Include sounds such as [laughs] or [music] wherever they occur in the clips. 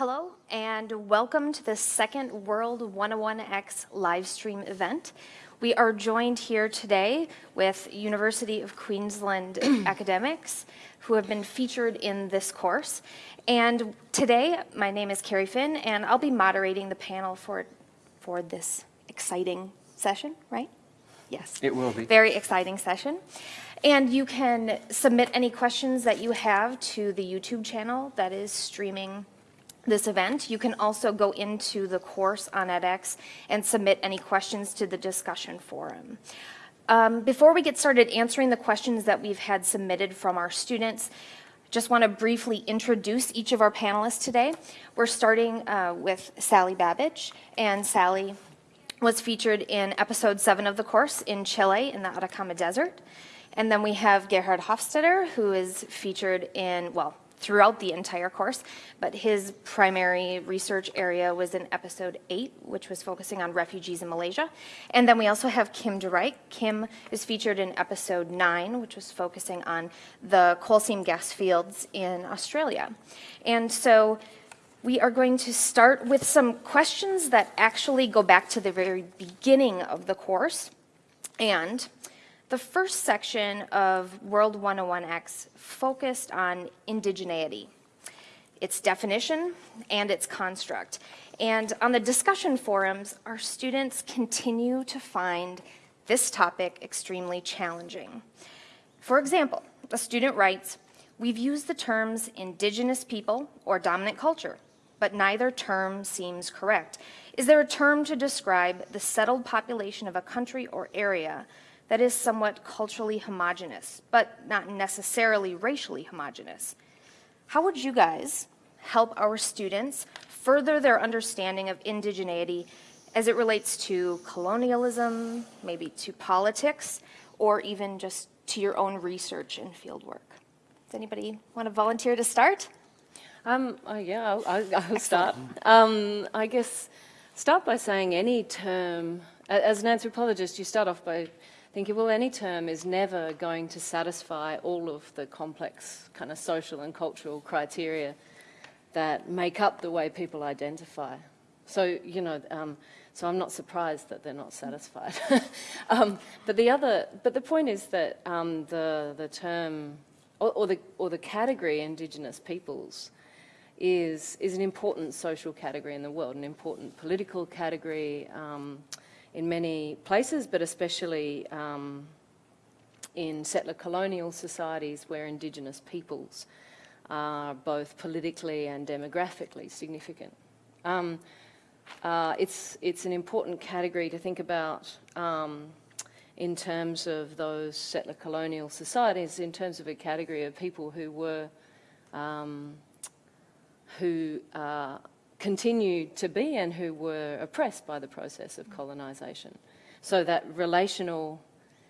Hello and welcome to the second World 101X live stream event. We are joined here today with University of Queensland [clears throat] academics who have been featured in this course. And today, my name is Carrie Finn and I'll be moderating the panel for, for this exciting session, right? Yes. It will be. Very exciting session. And you can submit any questions that you have to the YouTube channel that is streaming this event. You can also go into the course on edX and submit any questions to the discussion forum. Um, before we get started answering the questions that we've had submitted from our students, just want to briefly introduce each of our panelists today. We're starting uh, with Sally Babidge, and Sally was featured in episode seven of the course in Chile in the Atacama Desert. And then we have Gerhard Hoffstaedter, who is featured in, well, throughout the entire course, but his primary research area was in episode eight, which was focusing on refugees in Malaysia. And then we also have Kim de Rijke. Kim is featured in episode nine, which was focusing on the coal seam gas fields in Australia. And so we are going to start with some questions that actually go back to the very beginning of the course. And the first section of World 101X focused on indigeneity, its definition and its construct. And on the discussion forums, our students continue to find this topic extremely challenging. For example, a student writes, we've used the terms indigenous people or dominant culture, but neither term seems correct. Is there a term to describe the settled population of a country or area that is somewhat culturally homogenous, but not necessarily racially homogenous. How would you guys help our students further their understanding of indigeneity as it relates to colonialism, maybe to politics, or even just to your own research and fieldwork? Does anybody want to volunteer to start? Um, oh yeah, I'll, I'll start. Um, I guess start by saying any term, as an anthropologist, you start off by thinking, well, any term is never going to satisfy all of the complex kind of social and cultural criteria that make up the way people identify. So, you know, um, so I'm not surprised that they're not satisfied. [laughs] um, but the other, but the point is that um, the, the term, or, or, the, or the category Indigenous peoples is, is an important social category in the world, an important political category, um, in many places, but especially um, in settler colonial societies where Indigenous peoples are both politically and demographically significant. Um, uh, it's, it's an important category to think about um, in terms of those settler colonial societies, in terms of a category of people who were, um, who uh, continued to be and who were oppressed by the process of colonisation. So that relational,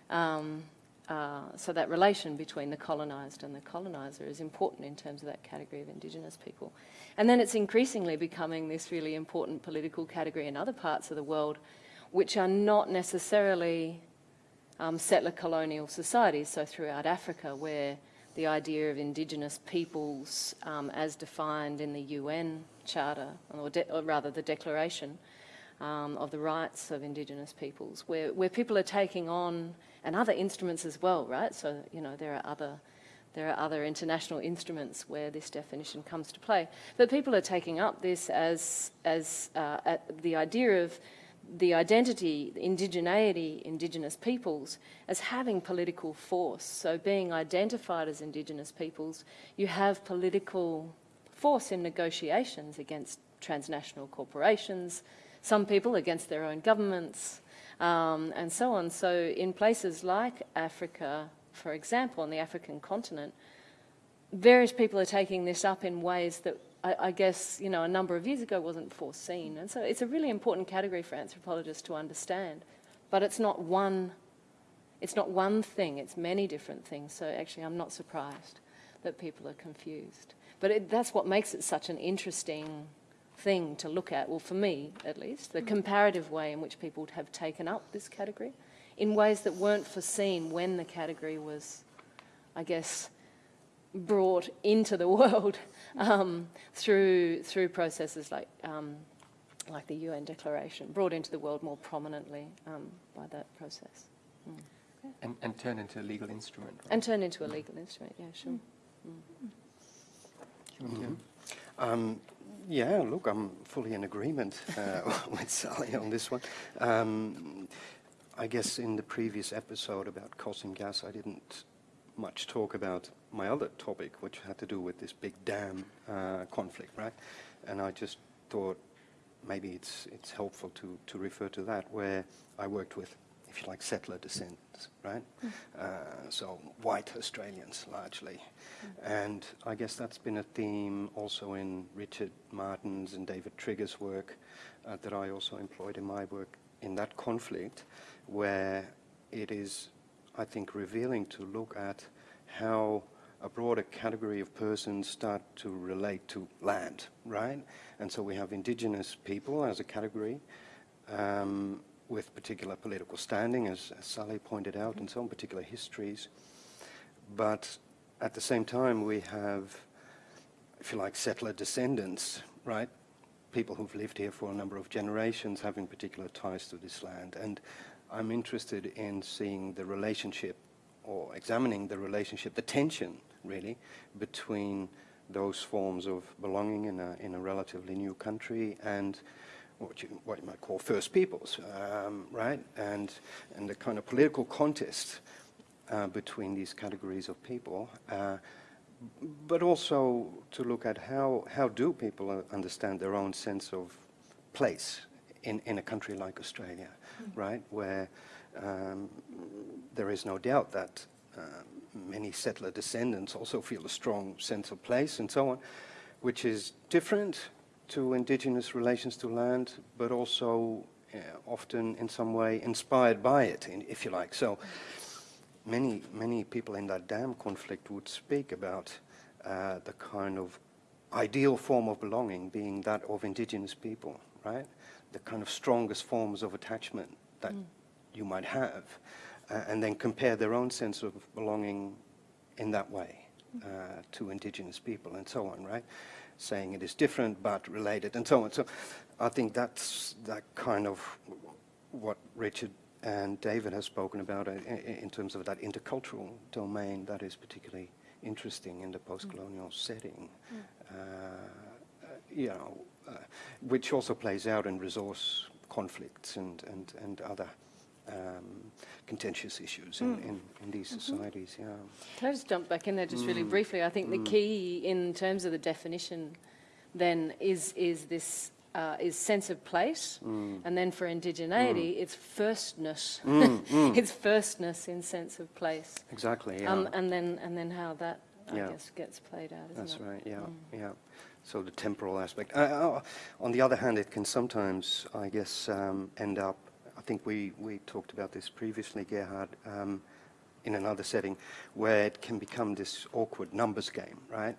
um, uh, so that relation between the colonised and the coloniser is important in terms of that category of Indigenous people. And then it's increasingly becoming this really important political category in other parts of the world, which are not necessarily um, settler colonial societies, so throughout Africa, where the idea of indigenous peoples um, as defined in the UN Charter, or, or rather the Declaration um, of the Rights of Indigenous Peoples, where, where people are taking on, and other instruments as well, right? So, you know, there are other there are other international instruments where this definition comes to play. But people are taking up this as, as uh, the idea of the identity, indigeneity, indigenous peoples, as having political force. So being identified as indigenous peoples, you have political force in negotiations against transnational corporations, some people against their own governments, um, and so on. So in places like Africa, for example, on the African continent, various people are taking this up in ways that I, I, guess, you know, a number of years ago wasn't foreseen. And so it's a really important category for anthropologists to understand. But it's not one, it's not one thing, it's many different things. So actually I'm not surprised that people are confused. But it, that's what makes it such an interesting thing to look at, well for me at least, the mm. comparative way in which people have taken up this category in ways that weren't foreseen when the category was, I guess, brought into the [laughs] world mm. um, through through processes like um, like the UN Declaration, brought into the world more prominently um, by that process, mm. And, and turn into a legal instrument. Right? and turned into a legal instrument. Yeah, sure. Human Um, yeah, look, I'm fully in agreement uh, [laughs] with Sally on this one. Um, I guess in the previous episode about seam gas, I didn't much talk about my other topic, which had to do with this big dam uh, conflict, right? And I just thought maybe it's it's helpful to to refer to that, where I worked with, if you like, settler descendants, right? Uh, so white Australians largely, and I guess that's been a theme also in Richard Martin's and David Trigger's work uh, that I also employed in my work in that conflict, where it is, I think, revealing to look at how a broader category of persons start to relate to land, right? And so we have indigenous people as a category um, with particular political standing, as, as Sally pointed out, and so on, particular histories. But at the same time, we have, if you like, settler descendants, right? People who've lived here for a number of generations having particular ties to this land. And I'm interested in seeing the relationship or examining the relationship, the tension, really, between those forms of belonging in a, in a relatively new country and what you, what you might call First Peoples, um, right? And, and the kind of political contest uh, between these categories of people, uh, but also to look at how, how do people uh, understand their own sense of place in, in a country like Australia, right? Where um, there is no doubt that uh, many settler descendants also feel a strong sense of place and so on, which is different to indigenous relations to land, but also uh, often in some way inspired by it, in- if you like. So many, many people in that dam conflict would speak about uh, the kind of ideal form of belonging being that of indigenous people, right? The kind of strongest forms of attachment that you might have, uh, and then compare their own sense of belonging in that way uh, to indigenous people and so on, right? Saying it is different but related and so on. So I think that's that kind of what Richard and David has spoken about uh, in terms of that intercultural domain that is particularly interesting in the post-colonial setting. Uh, uh, you know, uh, which also plays out in resource conflicts and, and, and other um, contentious issues in, in, in these societies, yeah. Can I just jump back in there just really briefly? I think the key in terms of the definition then is is this uh, is sense of place, and then for indigeneity, it's firstness. [laughs] it's firstness in sense of place, Exactly, yeah. um, and then and then how that I guess gets played out. Isn't That's it? right, yeah, yeah. So the temporal aspect. Uh, on the other hand, it can sometimes, I guess, um, end up, I think we, we talked about this previously, Gerhard, um, in another setting, where it can become this awkward numbers game, right?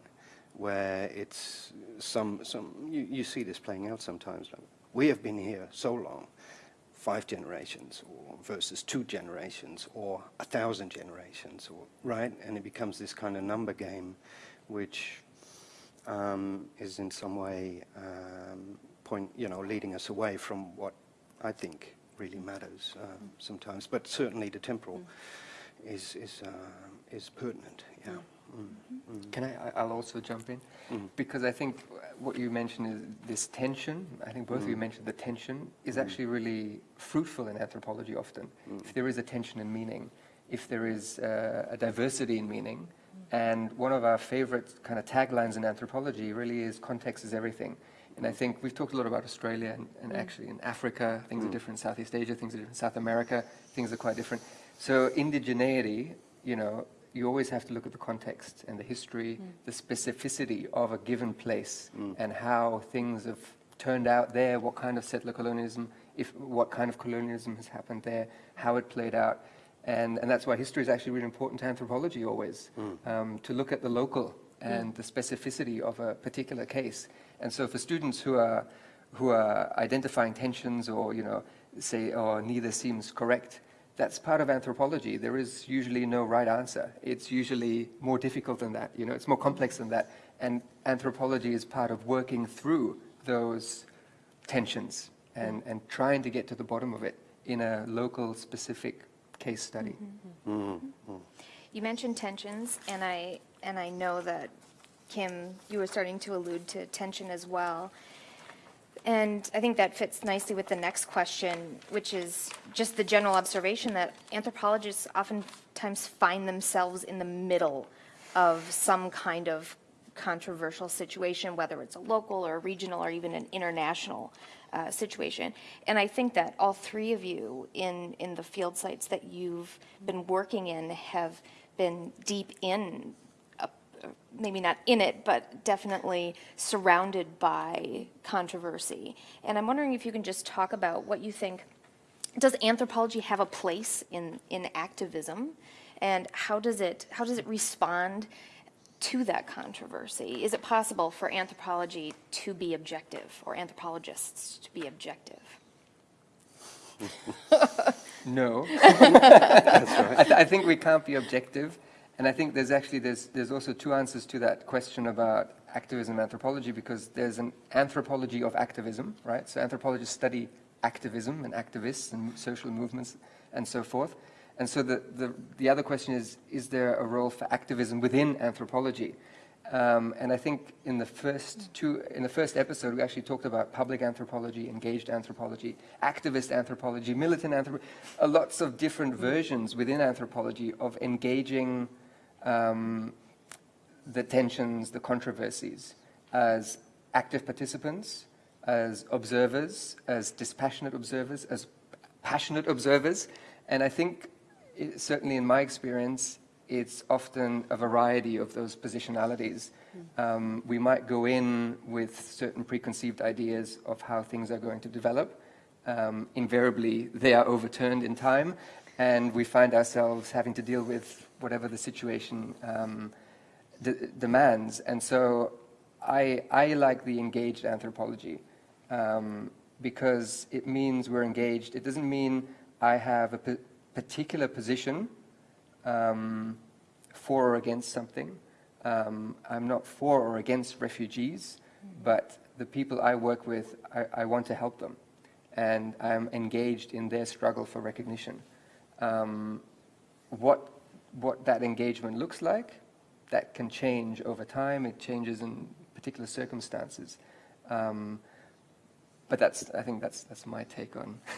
Where it's some, some you, you see this playing out sometimes. Like, we have been here so long, five generations or versus two generations or a thousand generations or right and it becomes this kind of number game which um, is in some way um, point you know leading us away from what I think really matters um, sometimes but certainly the temporal is is um is pertinent yeah. Mm. Can I, I- I'll also jump in? Because I think what you mentioned is this tension, I think both of you mentioned the tension, is actually really fruitful in anthropology often. If there is a tension in meaning, if there is uh, a diversity in meaning, and one of our favorite kind of taglines in anthropology really is context is everything. And I think we've talked a lot about Australia and, and mm. actually in Africa, things are mm. different, Southeast Asia, things are different, South America, things are quite different. So indigeneity, you know, you always have to look at the context and the history, mm. the specificity of a given place, and how things have turned out there, what kind of settler colonialism, if what kind of colonialism has happened there, how it played out. And, and that's why history is actually really important to anthropology always, um, to look at the local and the specificity of a particular case. And so for students who are, who are identifying tensions or, you know, say, oh, neither seems correct, that's part of anthropology. There is usually no right answer. It's usually more difficult than that. You know, it's more complex than that. And anthropology is part of working through those tensions and, and trying to get to the bottom of it in a local specific case study. Mm-hmm. Mm-hmm. Mm-hmm. You mentioned tensions, and I, and I know that, Kim, you were starting to allude to tension as well. And I think that fits nicely with the next question, which is just the general observation that anthropologists oftentimes find themselves in the middle of some kind of controversial situation, whether it's a local or a regional or even an international uh, situation. And I think that all three of you in, in the field sites that you've been working in have been deep in maybe not in it, but definitely surrounded by controversy. And I'm wondering if you can just talk about what you think. Does anthropology have a place in, in activism? And how does it how does it respond to that controversy? Is it possible for anthropology to be objective or anthropologists to be objective? [laughs] No. [laughs] I, th- I think we can't be objective. And I think there's actually, there's, there's also two answers to that question about activism and anthropology because there's an anthropology of activism, right? So anthropologists study activism and activists and social movements and so forth. And so the, the, the other question is, is there a role for activism within anthropology? Um, and I think in the first two, in the first episode, we actually talked about public anthropology, engaged anthropology, activist anthropology, militant anthropology, lots of different versions within anthropology of engaging um, the tensions, the controversies as active participants, as observers, as dispassionate observers, as passionate observers. And I think, it, certainly in my experience, it's often a variety of those positionalities. Um, we might go in with certain preconceived ideas of how things are going to develop. Um, invariably, they are overturned in time, and we find ourselves having to deal with whatever the situation um, demands. And so I, I like the engaged anthropology um, because it means we're engaged. It doesn't mean I have a particular position um, for or against something. Um, I'm not for or against refugees, but the people I work with, I, I, want to help them. And I'm engaged in their struggle for recognition. Um, what, what that engagement looks like, that can change over time. It changes in particular circumstances. Um, but that's, I think that's, that's my take on [laughs]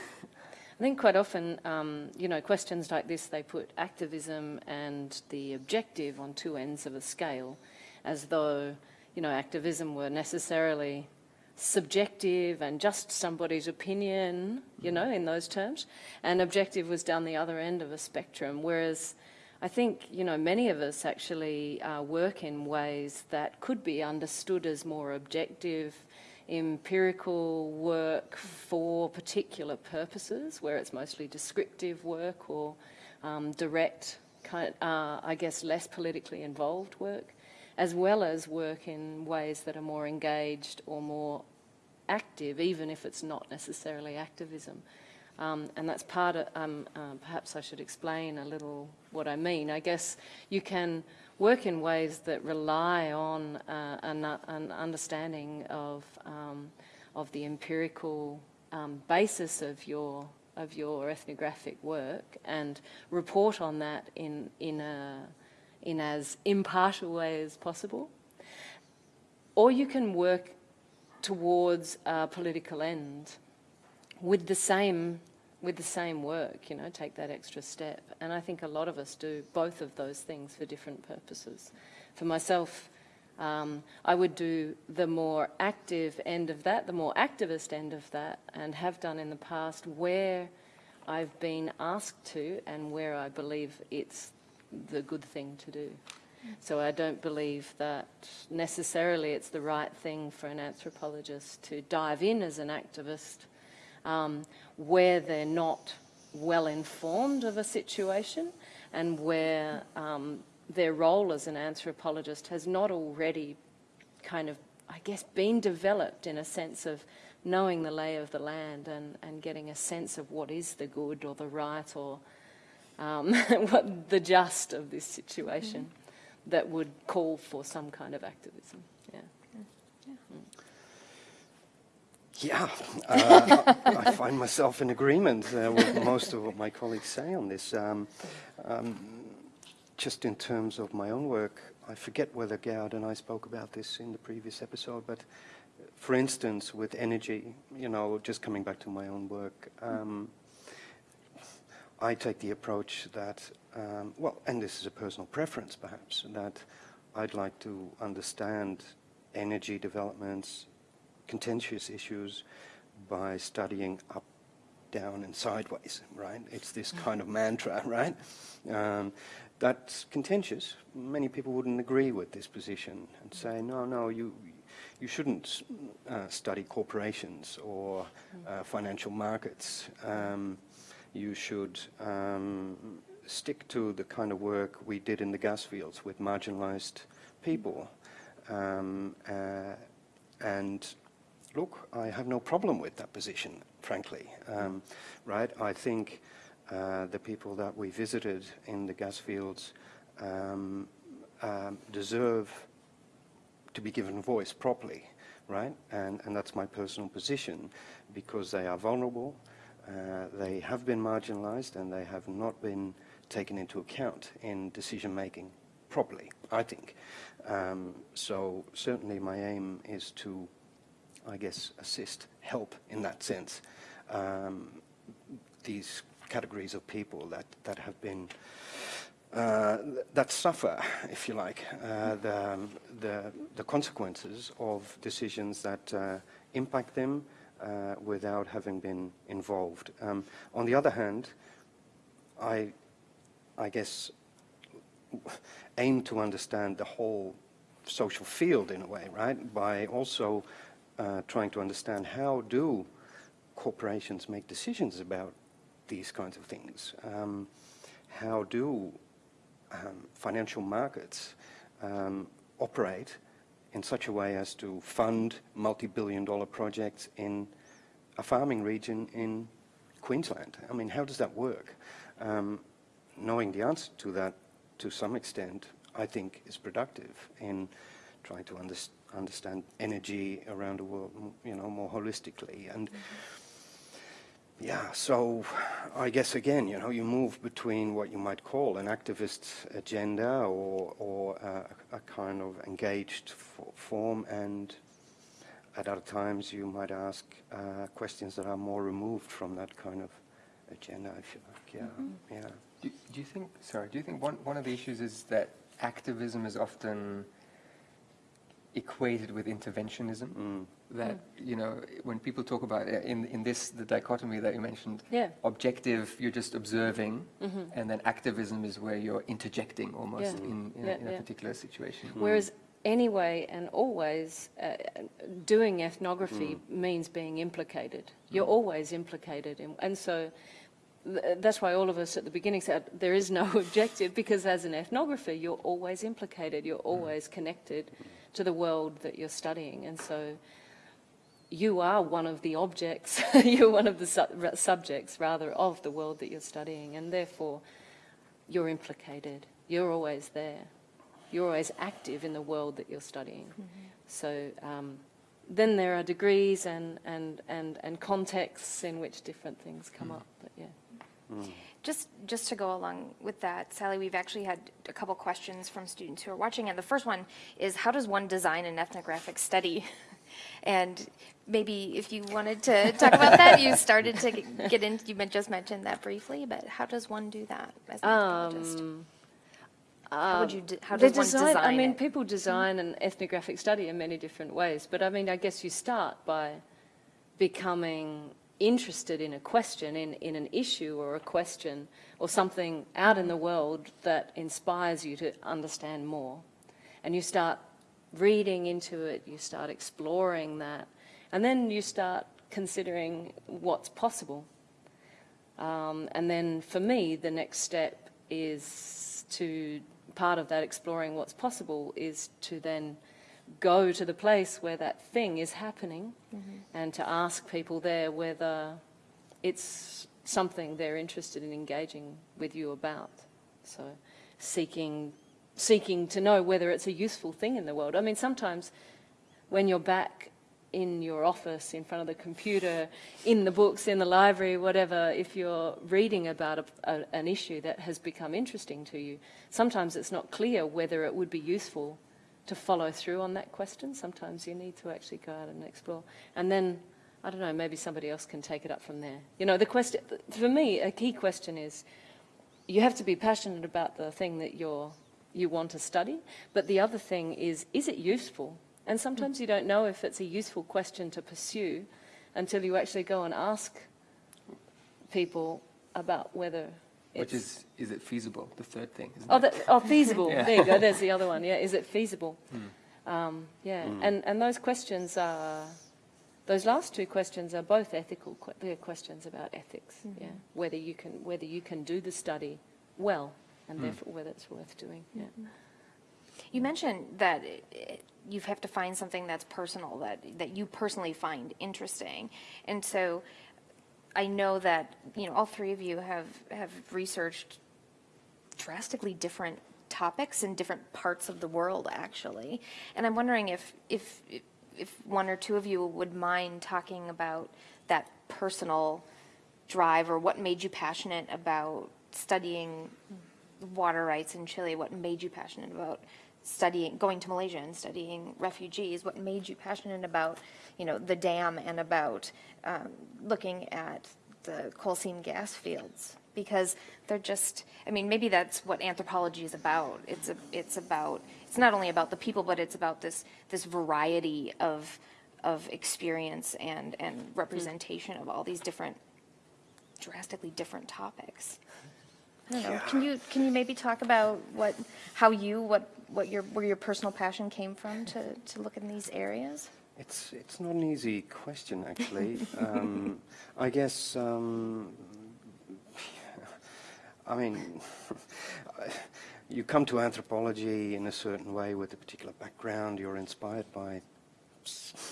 I think quite often, um, you know, questions like this, they put activism and the objective on two ends of a scale, as though, you know, activism were necessarily subjective and just somebody's opinion, you know, in those terms, and objective was down the other end of a spectrum, whereas I think, you know, many of us actually uh, work in ways that could be understood as more objective, empirical work for particular purposes, where it's mostly descriptive work or um, direct, kind, uh, I guess, less politically involved work, as well as work in ways that are more engaged or more active, even if it's not necessarily activism. Um, and that's part of, um, uh, perhaps I should explain a little what I mean. I guess you can work in ways that rely on uh, an, an, understanding of, um, of the empirical um, basis of your, of your ethnographic work and report on that in, in, a, in as impartial way as possible. Or you can work towards a political end with the same with the same work, you know, take that extra step. And I think a lot of us do both of those things for different purposes. For myself, um, I would do the more active end of that, the more activist end of that, and have done in the past where I've been asked to and where I believe it's the good thing to do. So I don't believe that necessarily it's the right thing for an anthropologist to dive in as an activist um, where they're not well informed of a situation and where um, their role as an anthropologist has not already kind of, I guess, been developed in a sense of knowing the lay of the land and, and getting a sense of what is the good or the right or um, [laughs] what the just of this situation that would call for some kind of activism. Yeah. Yeah, uh, I find myself in agreement uh, with most of what my colleagues say on this. Um, um, just in terms of my own work, I forget whether Gerd and I spoke about this in the previous episode, but for instance, with energy, you know, just coming back to my own work, um, I take the approach that, um, well, and this is a personal preference perhaps, that I'd like to understand energy developments, contentious issues by studying up, down, and sideways, right? It's this kind of mantra, [laughs] right? Um, that's contentious. Many people wouldn't agree with this position and say, no, no, you, you shouldn't uh, study corporations or uh, financial markets. Um, you should um, stick to the kind of work we did in the gas fields with marginalized people. Um, uh, and look, I have no problem with that position, frankly. Um, right? I think uh, the people that we visited in the gas fields um, um, deserve to be given a voice properly, right? And, and that's my personal position because they are vulnerable, uh, they have been marginalized and they have not been taken into account in decision making properly, I think. Um, so certainly my aim is to, I guess, assist, help in that sense. Um, these categories of people that, that have been, uh, that suffer, if you like, uh, the, the, the, consequences of decisions that uh, impact them uh, without having been involved. Um, on the other hand, I, I guess, aim to understand the whole social field in a way, right? By also uh, trying to understand how do corporations make decisions about these kinds of things? Um, how do um, financial markets um, operate in such a way as to fund multi-billion dollar projects in a farming region in Queensland? I mean, how does that work? Um, knowing the answer to that to some extent, I think is productive in trying to under understand energy around the world, you know, more holistically. And yeah, so I guess again, you know, you move between what you might call an activist agenda or, or uh, a kind of engaged form and at other times you might ask uh, questions that are more removed from that kind of agenda, if you like, yeah, mm -hmm. yeah. Do, do, you think, sorry, do you think one, one of the issues is that activism is often equated with interventionism? Mm that mm. you know when people talk about uh, in in this the dichotomy that you mentioned yeah. objective you're just observing mm -hmm. and then activism is where you're interjecting almost yeah. in, in, yeah, a, in a, particular situation mm. whereas anyway and always uh, doing ethnography mm. means being implicated you're mm. always implicated in, and so that's why all of us at the beginning said there is no [laughs] objective because as an ethnographer you're always implicated you're mm. always connected to the world that you're studying and so you are one of the objects, [laughs] you're one of the su subjects, rather, of the world that you're studying, and therefore you're implicated. You're always there. You're always active in the world that you're studying. Mm -hmm. So um, then there are degrees and, and, and, and contexts in which different things come mm. up, but yeah. Mm. Just, just to go along with that, Sally, we've actually had a couple questions from students who are watching, and the first one is, how does one design an ethnographic study? [laughs] And maybe if you wanted to [laughs] talk about that, you started to get into, you just mentioned that briefly, but how does one do that as an anthropologist? Um, how would you, um, how does one design, design I mean, it? people design an ethnographic study in many different ways, but I mean, I guess you start by becoming interested in a question, in, in an issue or a question or something out in the world that inspires you to understand more. And you start reading into it, you start exploring that, and then you start considering what's possible. Um, and then for me, the next step is to, part of that exploring what's possible is to then go to the place where that thing is happening mm -hmm. and to ask people there whether it's something they're interested in engaging with you about. So seeking, seeking to know whether it's a useful thing in the world. I mean, sometimes when you're back in your office, in front of the computer, in the books, in the library, whatever, if you're reading about a, a, an issue that has become interesting to you, sometimes it's not clear whether it would be useful to follow through on that question. Sometimes you need to actually go out and explore. And then, I don't know, maybe somebody else can take it up from there. You know, the question, for me, a key question is, you have to be passionate about the thing that you're, you want to study, but the other thing is, is it useful? And sometimes you don't know if it's a useful question to pursue until you actually go and ask people about whether. Which is, is it feasible? The third thing, isn't Oh, it? that, oh feasible. Yeah. There you go. There's the [laughs] other one. Yeah, is it feasible? Hmm. Um, yeah, hmm. and and those questions are, those last two questions are both ethical. que- They're questions about ethics. Mm-hmm. Yeah, whether you can whether you can do the study well, and hmm. therefore whether it's worth doing. Yeah. Mm-hmm. You mentioned that it- it- you have to find something that's personal, that, that you personally find interesting. And so I know that, you know, all three of you have, have researched drastically different topics in different parts of the world, actually. And I'm wondering if, if, if one or two of you would mind talking about that personal drive or what made you passionate about studying water rights in Chile, what made you passionate about studying, going to Malaysia and studying refugees, what made you passionate about, you know, the dam and about um, looking at the coal seam gas fields? Because they're just, I mean, maybe that's what anthropology is about. It's a, it's about, it's not only about the people, but it's about this, this variety of, of experience and, and representation of all these different, drastically different topics. I don't know. Can you can you maybe talk about what how you what what your where your personal passion came from to to look in these areas? It's it's not an easy question actually. [laughs] um, I guess. Um, I mean, [laughs] you come to anthropology in a certain way with a particular background. You're inspired by,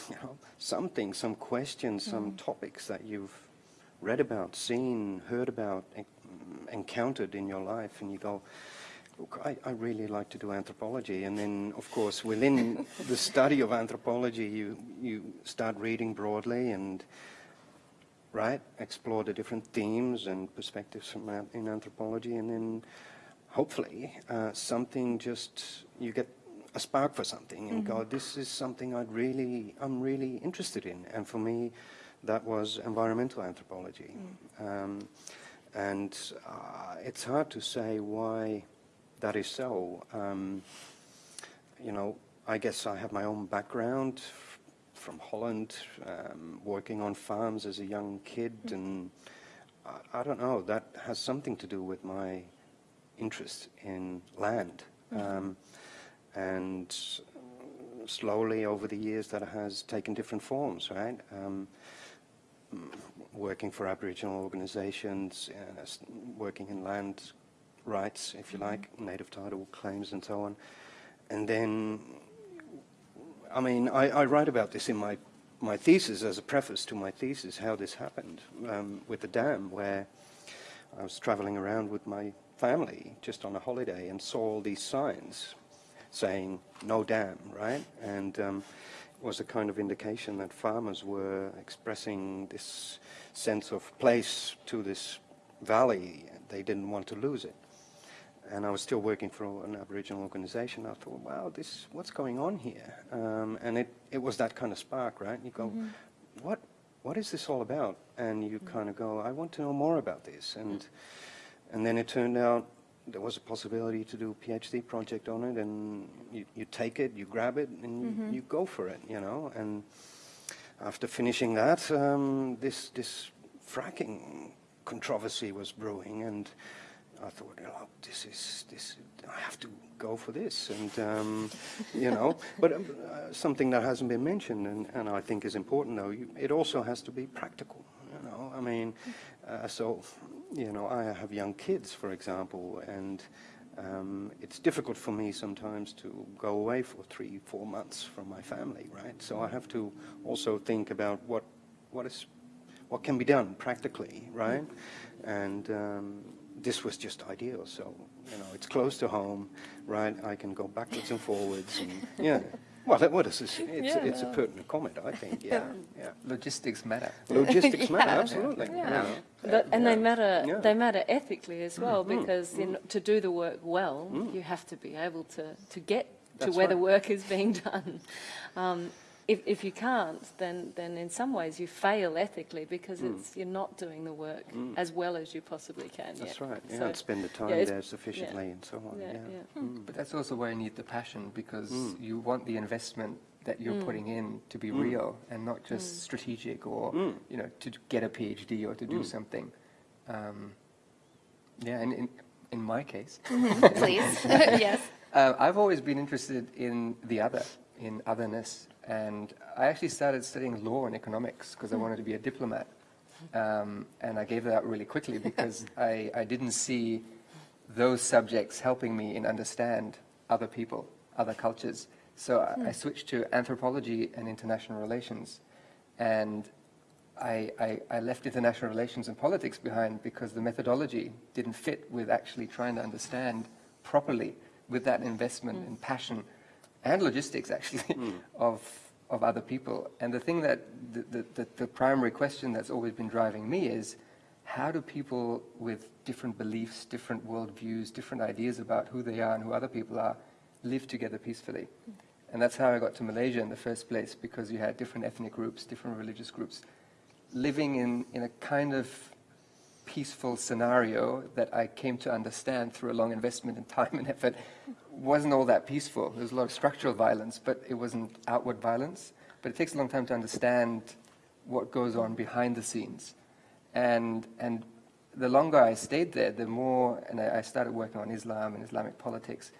you know, something, some questions, some topics that you've read about, seen, heard about, en- encountered in your life, and you go, look, I, I really like to do anthropology. And then, of course, within [laughs] the study of anthropology, you, you start reading broadly and, right, explore the different themes and perspectives from in anthropology. And then, hopefully, uh, something just, you get a spark for something and go, this is something I'd really, I'm really interested in. And for me, that was environmental anthropology. Um, and uh, it's hard to say why that is so. Um, you know, I guess I have my own background from Holland, um, working on farms as a young kid, and I, I don't know, that has something to do with my interest in land. Um, and slowly over the years that has taken different forms, right? Um, working for Aboriginal organisations, uh, working in land rights, if you like, native title claims and so on. And then, I mean, I, I write about this in my, my thesis as a preface to my thesis, how this happened um, with the dam, where I was travelling around with my family just on a holiday and saw all these signs saying no dam, right? And um, it was a kind of indication that farmers were expressing this sense of place to this valley. They didn't want to lose it. And I was still working for an Aboriginal organization. I thought, wow, this, what's going on here? Um, and it, it was that kind of spark, right? You go, what, what is this all about? And you kind of go, I want to know more about this. And, and then it turned out there was a possibility to do a PhD project on it, and you, you take it, you grab it, and you, you go for it, you know. And after finishing that, um, this this fracking controversy was brewing, and I thought, oh, this is this. I have to go for this, and um, you know. [laughs] But um, uh, something that hasn't been mentioned, and, and I think is important, though, you, it also has to be practical. You know, I mean, uh, so you know, I have young kids, for example, and um, it's difficult for me sometimes to go away for three, four months from my family, right? So I have to also think about what, what is, what can be done practically, right? And um, this was just ideal. So, you know, it's close to home, right? I can go backwards and forwards, and [laughs] yeah. Well, that- what is this? It's, Yeah, it's a pertinent comment, I think. Yeah, yeah. Logistics matter. Logistics [laughs] matter, absolutely. you Yeah. know. But, and they matter. Yeah. They matter ethically as mm. well, mm. because in, mm. to do the work well, you have to be able to, to get to That's where the work is being [laughs] done. Um, if, if you can't, then, then in some ways you fail ethically because it's you're not doing the work as well as you possibly can. That's yet. right. Yeah, So- and spend the time yeah, there sufficiently and so on. yeah, Yeah, yeah. But that's also why you need the passion because Mm. you want the investment that you're putting in to be real and not just strategic or Mm. you know to get a PhD or to do something. Um, yeah, and in, in my case, [laughs] Please, [laughs] [laughs] yes. uh, I've always been interested in the other, in otherness, and I actually started studying law and economics because I hmm. wanted to be a diplomat, um, and I gave that up really quickly [laughs] because I, I didn't see those subjects helping me in understand other people, other cultures. So I, hmm. I switched to anthropology and international relations, and I, I, I left international relations and politics behind because the methodology didn't fit with actually trying to understand properly with that investment hmm. and passion and logistics actually hmm. [laughs] of, of other people. And the thing that the, the, the, the primary question that's always been driving me is how do people with different beliefs, different worldviews, different ideas about who they are and who other people are live together peacefully? And that's how I got to Malaysia in the first place because you had different ethnic groups, different religious groups living in, in a kind of peaceful scenario that I came to understand through a long investment in time and effort wasn't all that peaceful. There was a lot of structural violence, but it wasn't outward violence. But it takes a long time to understand what goes on behind the scenes. And, and the longer I stayed there, the more, and I, I started working on Islam and Islamic politics,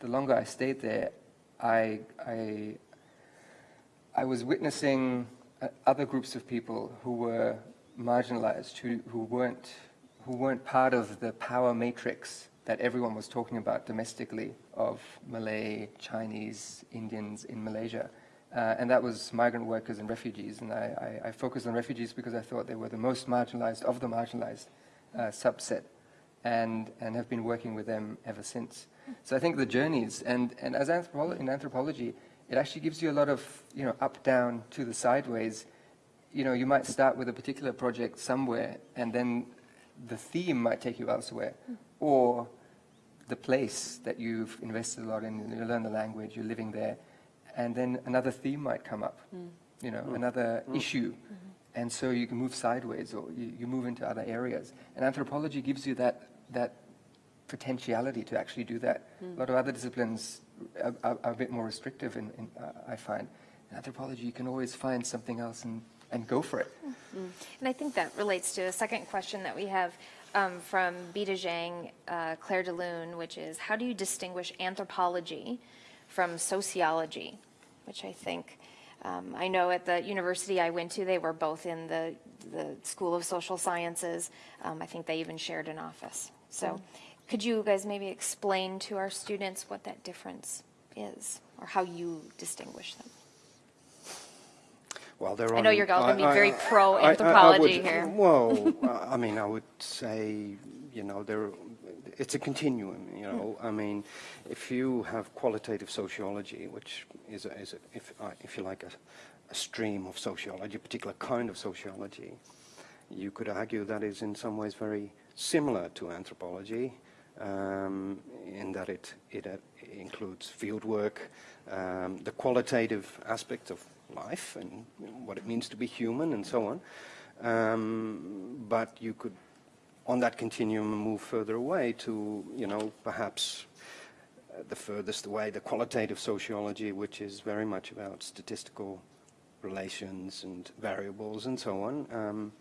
the longer I stayed there, I, I, I was witnessing uh, other groups of people who were marginalized, who, who, weren't, who weren't part of the power matrix that everyone was talking about domestically of Malay, Chinese, Indians in Malaysia. Uh, and that was migrant workers and refugees. And I, I, I focused on refugees because I thought they were the most marginalized of the marginalized uh, subset and, and have been working with them ever since. So I think the journeys, and, and as anthropo- in anthropology, it actually gives you a lot of, you know, up, down, to the sideways. You know, you might start with a particular project somewhere, and then the theme might take you elsewhere, or the place that you've invested a lot in, you learn the language, you're living there, and then another theme might come up, mm. you know, mm. another mm. issue, mm-hmm. and so you can move sideways or you, you move into other areas. And anthropology gives you that, that potentiality to actually do that. A lot of other disciplines are, are, are a bit more restrictive, in, in, uh, I find. In anthropology, you can always find something else and, and go for it. And I think that relates to a second question that we have um, from Beta Zhang, uh, Claire DeLune, which is how do you distinguish anthropology from sociology? Which I think, um, I know at the university I went to, they were both in the, the School of Social Sciences. Um, I think they even shared an office. So could you guys maybe explain to our students what that difference is or how you distinguish them? Well, there are. I know you're gonna be I- I- very I- I- I pro-anthropology would- here. Well, [laughs] I mean, I would say, you know, there, it's a continuum, you know. I mean, if you have qualitative sociology, which is, a, is a, if, uh, if you like, a, a stream of sociology, a particular kind of sociology, you could argue that is in some ways very similar to anthropology um, in that it, it includes field work, um, the qualitative aspect of life and you know, what it means to be human and so on. Um, but you could, on that continuum, move further away to, you know, perhaps uh, the furthest away, the qualitative sociology, which is very much about statistical relations and variables and so on, um,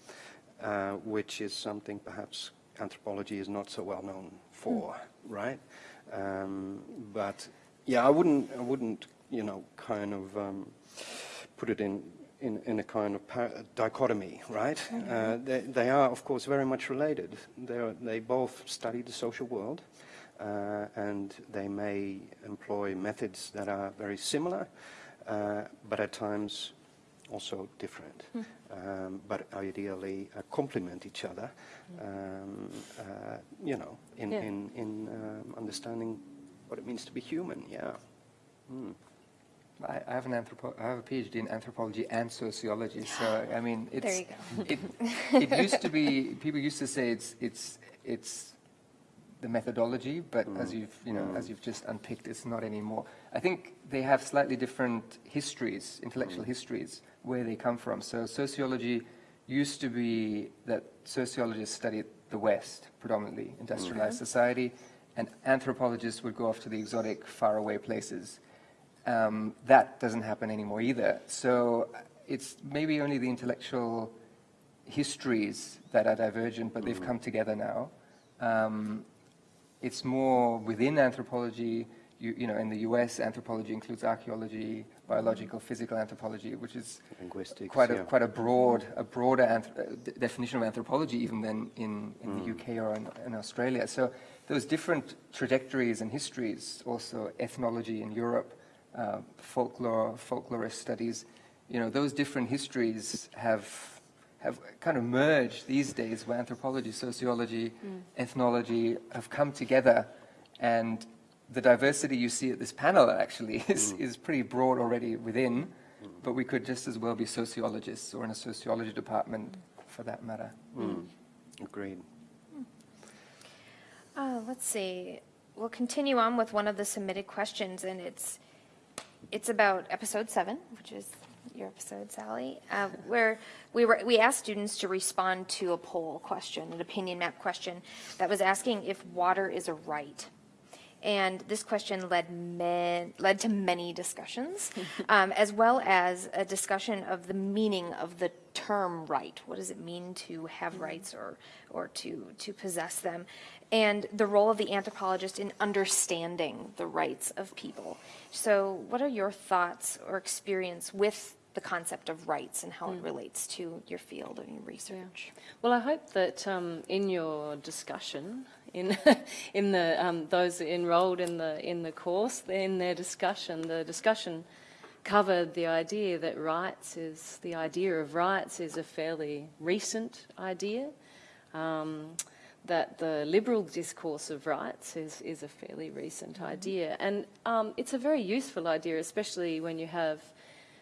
uh, which is something perhaps anthropology is not so well known for, right? Um, but yeah, I wouldn't, I wouldn't, you know, kind of um, put it in, in, in a kind of par- dichotomy, right? Uh, they, they are, of course, very much related. They, they both study the social world, uh, and they may employ methods that are very similar, uh, but at times also different, um, but ideally uh, complement each other, um, uh, you know, in, Yeah. in, in um, understanding what it means to be human, yeah. Mm. I, I have an anthropo- I have a PhD in anthropology and sociology, so I mean, it's There you it, [laughs] it used to be people used to say it's it's it's the methodology, but as you've you know as you've just unpicked, it's not anymore. I think they have slightly different histories, intellectual histories, where they come from. So sociology used to be that sociologists studied the West predominantly, industrialized society, and anthropologists would go off to the exotic, faraway places. Um, that doesn't happen anymore either. So uh, it's maybe only the intellectual histories that are divergent, but they've come together now. Um, it's more within anthropology. You, you know, in the U.S., anthropology includes archaeology, biological, physical anthropology, which is quite a yeah. quite a broad a broader uh, definition of anthropology even than in, in the UK or in, in Australia. So those different trajectories and histories, also ethnology in Europe, uh, folklore, folklorist studies, you know, those different histories have have kind of merged these days where anthropology, sociology, ethnology have come together and the diversity you see at this panel actually [laughs] is, is pretty broad already within, but we could just as well be sociologists or in a sociology department for that matter. Mm. Agreed. Uh, let's see. We'll continue on with one of the submitted questions, and it's it's about episode seven, which is your episode, Sally, uh, where we were we asked students to respond to a poll question, an opinion map question that was asking if water is a right. And this question led men, led to many discussions, [laughs] um, as well as a discussion of the meaning of the term right. What does it mean to have rights or, or to, to possess them? And the role of the anthropologist in understanding the rights of people. So, what are your thoughts or experience with the concept of rights and how it relates to your field and your research? Well, I hope that um, in your discussion, in [laughs] in the um, those enrolled in the in the course, in their discussion, the discussion covered the idea that rights is the idea of rights is a fairly recent idea. Um, that the liberal discourse of rights is, is a fairly recent idea. And um, it's a very useful idea, especially when you have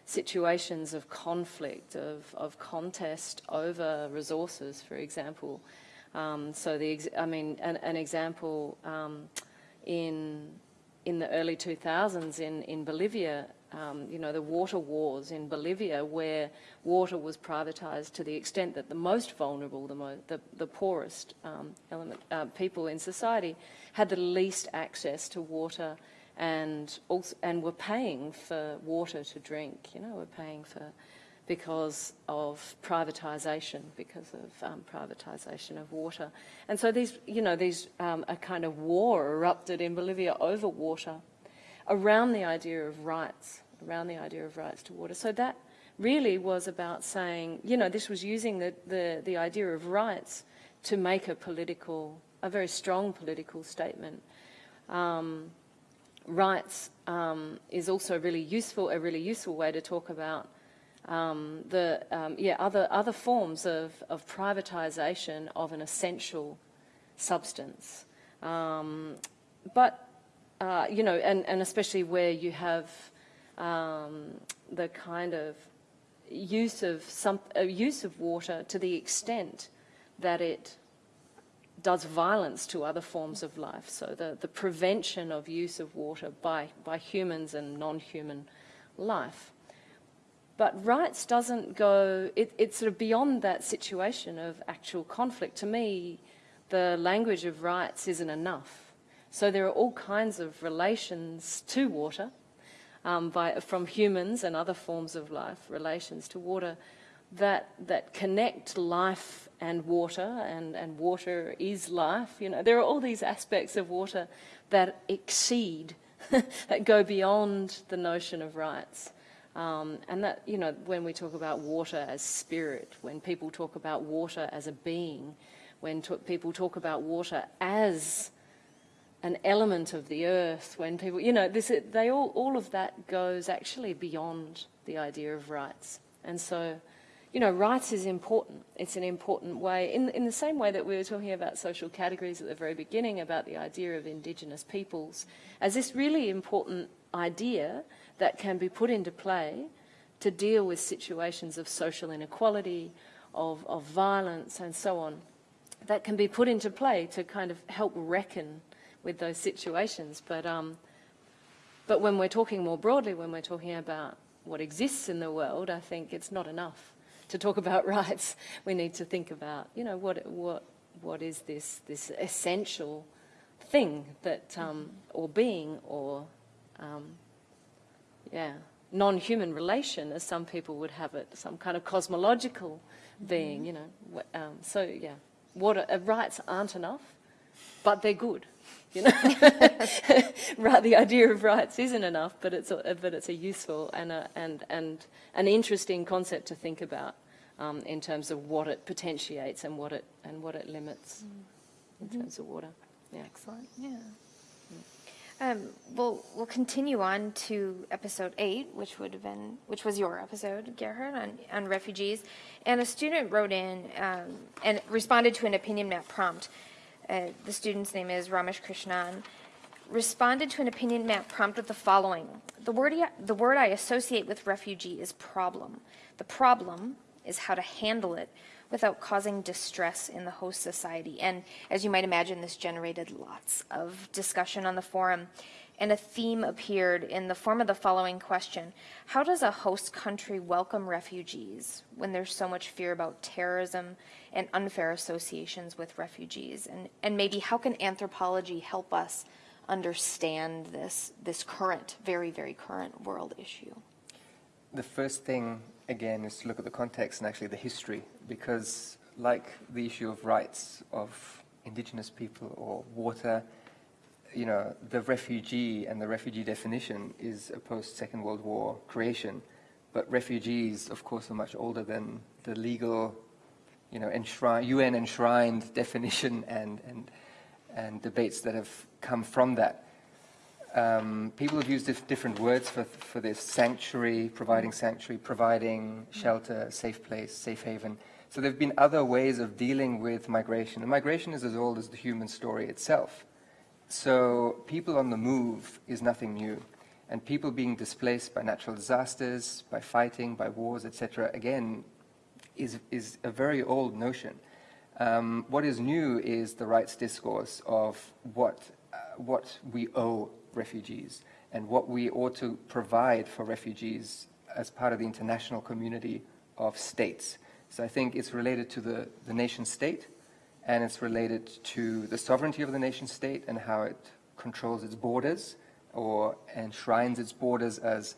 situations of conflict, of, of contest over resources, for example. Um, so the, I mean, an, an example um, in in the early 2000s in in Bolivia, um, you know, the water wars in Bolivia, where water was privatized to the extent that the most vulnerable, the mo- the, the poorest um, element uh, people in society had the least access to water and also and were paying for water to drink. You know, were paying for because of privatisation, because of um, privatisation of water, and so these, you know, these um, a kind of war erupted in Bolivia over water, around the idea of rights, around the idea of rights to water. So that really was about saying, you know, this was using the the, the idea of rights to make a political, a very strong political statement. Um, rights um, is also really useful, a really useful way to talk about um, the um, yeah other other forms of, of privatisation of an essential substance. Um, but uh, you know, and, and especially where you have um, the kind of use of some uh, use of water to the extent that it does violence to other forms of life. So the, the prevention of use of water by, by humans and non-human life. But rights doesn't go, it, it's sort of beyond that situation of actual conflict. To me, the language of rights isn't enough. So there are all kinds of relations to water um, by, from humans and other forms of life, relations to water that, that connect life and water, and, and water is life. You know, there are all these aspects of water that exceed, [laughs] that go beyond the notion of rights. Um, and that, you know, when we talk about water as spirit, when people talk about water as a being, when people talk about water as an element of the earth, when people, you know, this, they all, all of that goes actually beyond the idea of rights. And so, you know, rights is important. It's an important way, in, in the same way that we were talking about social categories at the very beginning, about the idea of Indigenous peoples, as this really important idea that can be put into play to deal with situations of social inequality, of, of violence, and so on, that can be put into play to kind of help reckon with those situations. But, um, but when we're talking more broadly, when we're talking about what exists in the world, I think it's not enough to talk about [laughs] rights. We need to think about, you know, what, what, what is this, this essential thing that, um, or being, or, um, yeah, non-human relation, as some people would have it, some kind of cosmological being, you know. Um, so, yeah, what are, uh, rights aren't enough, but they're good. You know, [laughs] right? The idea of rights isn't enough, but it's a, but it's a useful and a, and and an interesting concept to think about um, in terms of what it potentiates and what it and what it limits in terms of water. Yeah. Excellent, yeah. Um, we'll, we'll continue on to episode eight, which would have been, which was your episode, Gerhard, on, on refugees. And a student wrote in um, and responded to an opinion map prompt. Uh, the student's name is Ramesh Krishnan. Responded to an opinion map prompt with the following. The word, the word I associate with refugee is problem. The problem is how to handle it without causing distress in the host society. And as you might imagine, this generated lots of discussion on the forum. And a theme appeared in the form of the following question How does a host country welcome refugees when there's so much fear about terrorism and unfair associations with refugees? And, and maybe how can anthropology help us understand this, this current, very, very current world issue? The first thing, again, is to look at the context and actually the history, because like the issue of rights of indigenous people or water, you know, the refugee and the refugee definition is a post-Second World War creation. But refugees, of course, are much older than the legal, you know, enshrine, UN enshrined definition and, and, and debates that have come from that. Um, people have used dif- different words for, for this sanctuary, providing sanctuary, providing shelter, safe place, safe haven. So there have been other ways of dealing with migration. And migration is as old as the human story itself. So people on the move is nothing new. And people being displaced by natural disasters, by fighting, by wars, etc., again, is, is a very old notion. Um, what is new is the rights discourse of what, uh, what we owe refugees and what we ought to provide for refugees as part of the international community of states. So I think it's related to the, the nation state and it's related to the sovereignty of the nation state and how it controls its borders or enshrines its borders as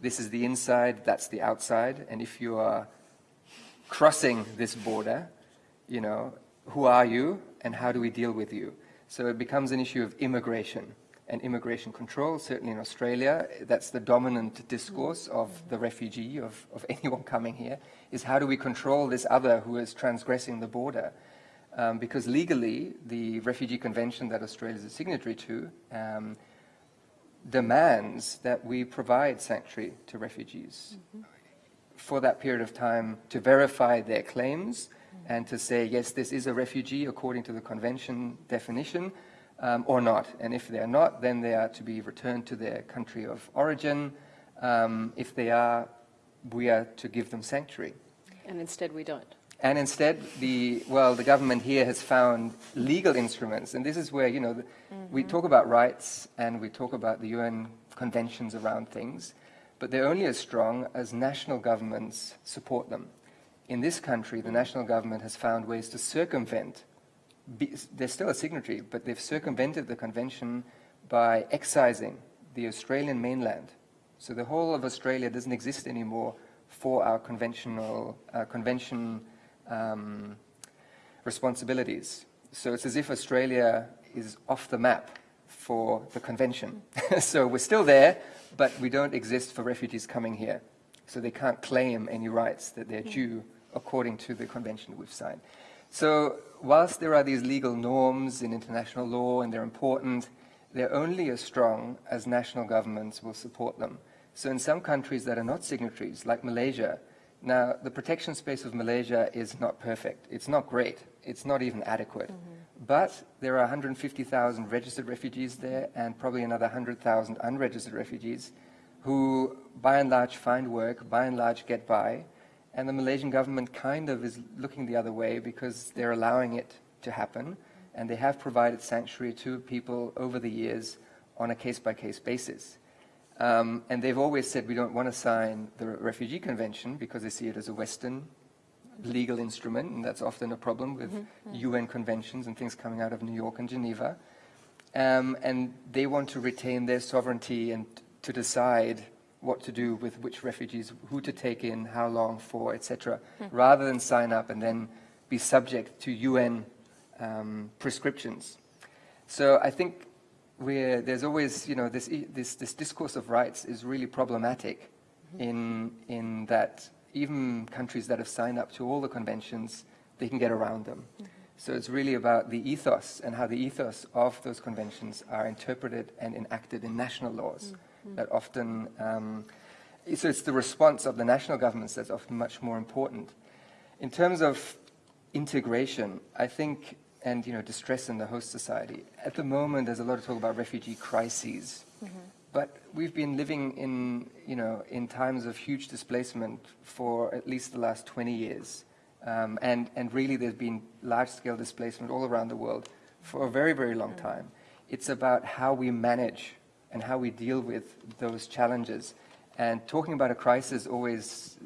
this is the inside, that's the outside, and if you are crossing this border, you know, who are you and how do we deal with you? So it becomes an issue of immigration and immigration control, certainly in Australia. That's the dominant discourse of the refugee, of, of [laughs] anyone coming here, is how do we control this other who is transgressing the border? Um, because legally, the Refugee Convention that Australia is a signatory to um, demands that we provide sanctuary to refugees for that period of time to verify their claims and to say, yes, this is a refugee according to the convention definition, um, or not. And if they are not, then they are to be returned to their country of origin. Um, if they are, we are to give them sanctuary. And instead, we don't. And instead, the well, the government here has found legal instruments, and this is where you know the, we talk about rights and we talk about the UN conventions around things, but they're only as strong as national governments support them. In this country, the national government has found ways to circumvent. Be, they're still a signatory, but they've circumvented the convention by excising the Australian mainland. So the whole of Australia doesn't exist anymore for our conventional uh, convention um, responsibilities. So it's as if Australia is off the map for the convention. [laughs] so we're still there, but we don't exist for refugees coming here. So they can't claim any rights that they're due according to the convention we've signed. So whilst there are these legal norms in international law and they're important, they're only as strong as national governments will support them. So in some countries that are not signatories, like Malaysia, Now, the protection space of Malaysia is not perfect. It's not great. It's not even adequate. Mm-hmm. But there are 150,000 registered refugees there and probably another 100,000 unregistered refugees who, by and large, find work, by and large, get by. And the Malaysian government kind of is looking the other way because they're allowing it to happen. And they have provided sanctuary to people over the years on a case-by-case basis. Um, and they've always said we don't want to sign the Refugee Convention because they see it as a Western legal instrument, and that's often a problem with UN conventions and things coming out of New York and Geneva. Um, and they want to retain their sovereignty and to decide what to do with which refugees, who to take in, how long for, etc., rather than sign up and then be subject to UN um, prescriptions. So I think we're, there's always, you know, this, this, this discourse of rights is really problematic in, in that even countries that have signed up to all the conventions, they can get around them. Mm-hmm. So it's really about the ethos and how the ethos of those conventions are interpreted and enacted in national laws mm-hmm. that often, um, so it's the response of the national governments that's often much more important. In terms of integration, I think, and you know, distress in the host society. At the moment, there's a lot of talk about refugee crises, mm-hmm. But we've been living in, you know, in times of huge displacement for at least the last 20 years, um, and and really, there's been large-scale displacement all around the world for a very, very long time. It's about how we manage and how we deal with those challenges. And talking about a crisis always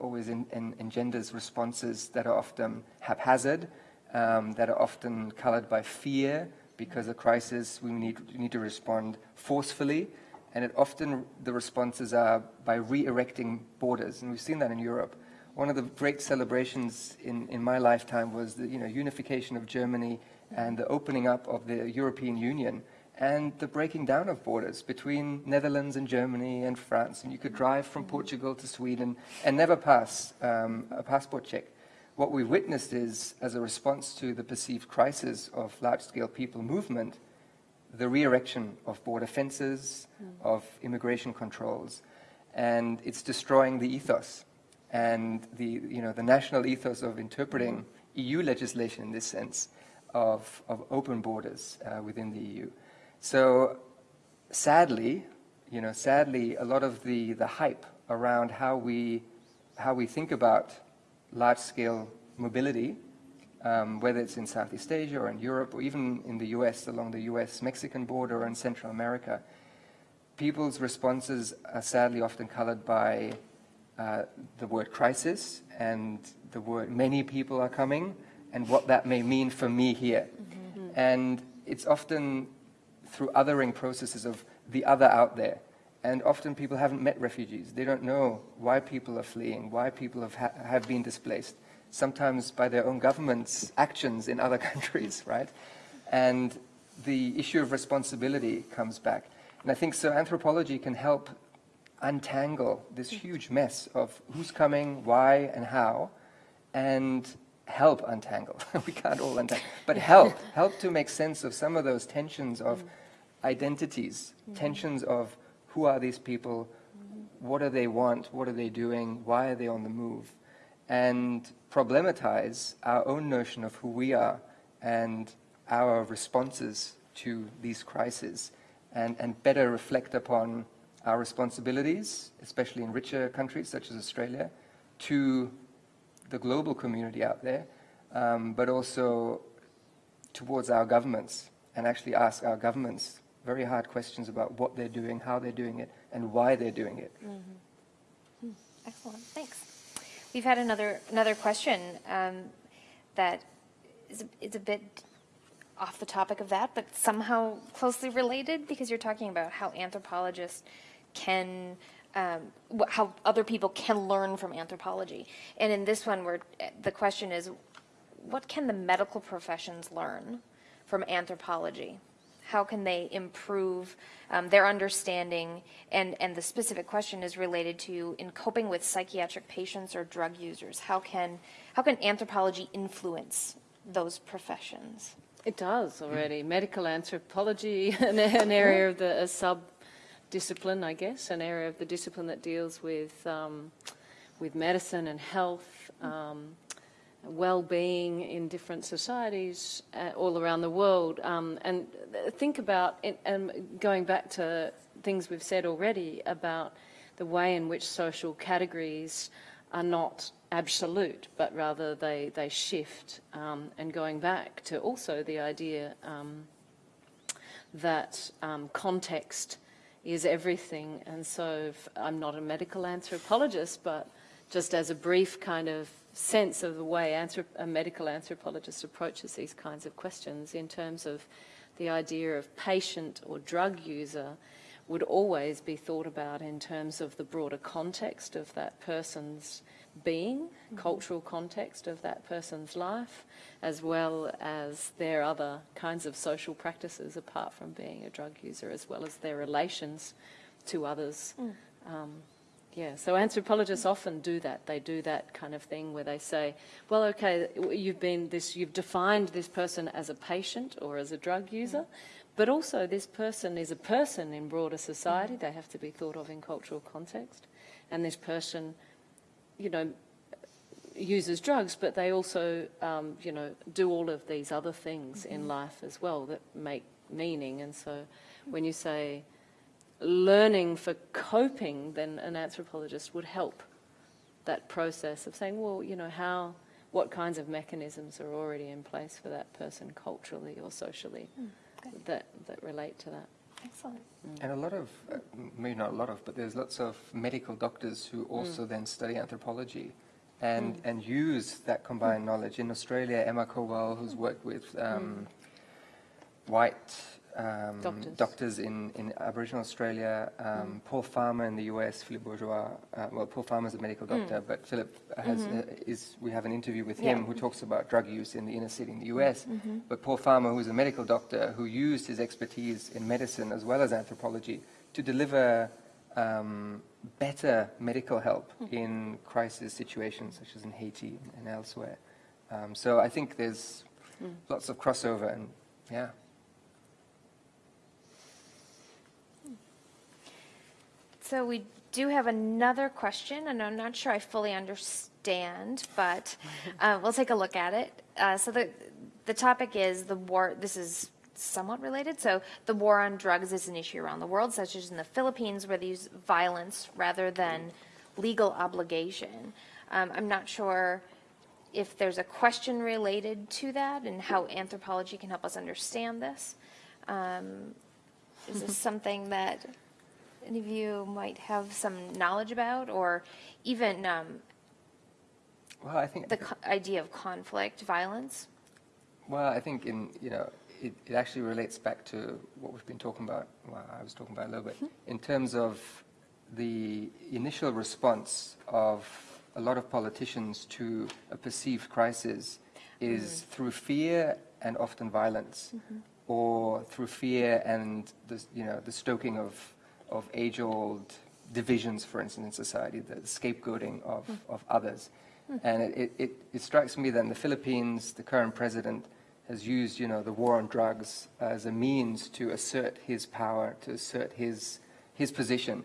always en- en- engenders responses that are often haphazard, um, that are often colored by fear, because a crisis we need, we need to respond forcefully, and it often the responses are by re-erecting borders, and we've seen that in Europe. One of the great celebrations in, in my lifetime was the you know, unification of Germany and the opening up of the European Union and the breaking down of borders between Netherlands and Germany and France. And you could drive from Portugal to Sweden and never pass um, a passport check. What we've witnessed is, as a response to the perceived crisis of large-scale people movement, the re-erection of border fences, of immigration controls, and it's destroying the ethos and the, you know, the national ethos of interpreting EU legislation in this sense of, of open borders uh, within the EU. So sadly, you know, sadly, a lot of the, the hype around how we, how we think about large-scale mobility, um, whether it's in Southeast Asia or in Europe or even in the US, along the US-Mexican border or in Central America, people's responses are sadly often colored by uh, the word crisis and the word many people are coming and what that may mean for me here. And it's often through othering processes of the other out there. And often people haven't met refugees. They don't know why people are fleeing, why people have, ha- have been displaced, sometimes by their own government's actions in other [laughs] countries, right? And the issue of responsibility comes back. And I think so anthropology can help untangle this huge mess of who's coming, why, and how, and help untangle. [laughs] we can't all untangle, but help, [laughs] help to make sense of some of those tensions of identities, mm-hmm. tensions of who are these people, what do they want, what are they doing, why are they on the move, and problematize our own notion of who we are and our responses to these crises, and, and better reflect upon our responsibilities, especially in richer countries such as Australia, to the global community out there, um, but also towards our governments, and actually ask our governments very hard questions about what they're doing, how they're doing it, and why they're doing it. Excellent, thanks. We've had another, another question um, that is, a- a bit off the topic of that, but somehow closely related, because you're talking about how anthropologists can, um, how other people can learn from anthropology. And in this one, where the question is, what can the medical professions learn from anthropology? How can they improve um, their understanding? And, and the specific question is related to in coping with psychiatric patients or drug users. How can, how can anthropology influence those professions? It does already. Medical anthropology, [laughs] an, an area of the a sub discipline, I guess, an area of the discipline that deals with um, with medicine and health, um, well-being in different societies uh, all around the world. Um, and think about, it, um, going back to things we've said already about the way in which social categories are not absolute, but rather they, they shift. Um, and going back to also the idea um, that um, context is everything. And so I'm not a medical anthropologist, but just as a brief kind of sense of the way a medical anthropologist approaches these kinds of questions in terms of the idea of patient or drug user would always be thought about in terms of the broader context of that person's being, cultural context of that person's life, as well as their other kinds of social practices apart from being a drug user, as well as their relations to others. Um, yeah, so anthropologists often do that. They do that kind of thing where they say, well, okay, you've been this, you've defined this person as a patient or as a drug mm. user, but also this person is a person in broader society. Mm. They have to be thought of in cultural context. And this person, you know, uses drugs, but they also, um, you know, do all of these other things in mm-hmm. life as well that make meaning. And so when you say learning for coping, then an anthropologist would help that process of saying, well, you know, how, what kinds of mechanisms are already in place for that person culturally or socially hmm, that, that relate to that. Excellent. Mm. And a lot of, uh, maybe not a lot of, but there's lots of medical doctors who mm. also then study anthropology and, mm. and use that combined knowledge. In Australia, Emma Kowal, who's worked with um, white um, Doctors. in, in Aboriginal Australia, um, Paul Farmer in the US, Philip Bourgois. Uh, well, Paul Farmer's a medical doctor, but Philip has, uh, is, we have an interview with him Yeah. who talks about drug use in the inner city in the US. But Paul Farmer, who's a medical doctor, who used his expertise in medicine as well as anthropology to deliver um, better medical help in crisis situations, such as in Haiti and elsewhere. Um, so I think there's lots of crossover, and yeah. So we do have another question, and I'm not sure I fully understand, but [laughs] uh, we'll take a look at it. Uh, So the, the topic is the war, this is somewhat related. So the war on drugs is an issue around the world, such as in the Philippines, where they use violence rather than legal obligation. Um, I'm not sure if there's a question related to that and how anthropology can help us understand this. Um, Is this [laughs] something that any of you might have some knowledge about, or even um, Well, I think the co- idea of conflict, violence? Well, I think in you know it, it actually relates back to what we've been talking about. Well, I was talking about a little bit mm-hmm. in terms of the initial response of a lot of politicians to a perceived crisis is mm-hmm. through fear and often violence, mm-hmm. or through fear and the you know the stoking of of age-old divisions, for instance, in society, the scapegoating of, hmm. of others. Hmm. And it, it- it, strikes me that in the Philippines, the current president has used, you know, the war on drugs as a means to assert his power, to assert his, his position.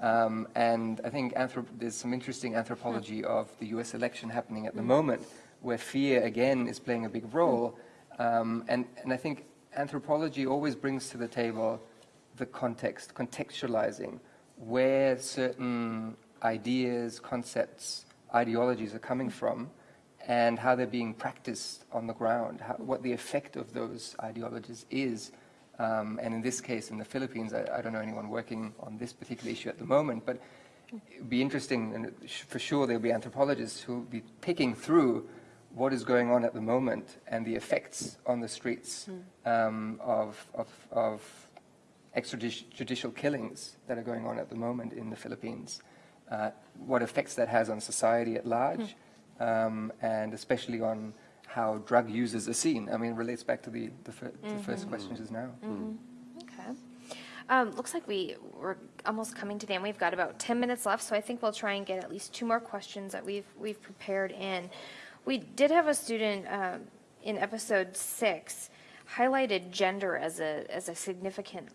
Um, and I think anthrop- there's some interesting anthropology hmm. of the US election happening at the moment, where fear, again, is playing a big role. Um, and, and I think anthropology always brings to the table the context, contextualizing where certain ideas, concepts, ideologies are coming from and how they're being practiced on the ground, how, what the effect of those ideologies is. Um, and in this case, in the Philippines, I, I don't know anyone working on this particular issue at the moment, but it would be interesting, and for sure there'll be anthropologists who will be picking through what is going on at the moment and the effects on the streets um, of, of, of extrajudicial killings that are going on at the moment in the Philippines, uh, what effects that has on society at large, um, and especially on how drug users are seen. I mean, it relates back to the, the, fir- the first question just now. Okay. Um, Looks like we, we're almost coming to the end. We've got about 10 minutes left, so I think we'll try and get at least two more questions that we've, we've prepared in. We did have a student um, in episode six highlighted gender as a, as a significant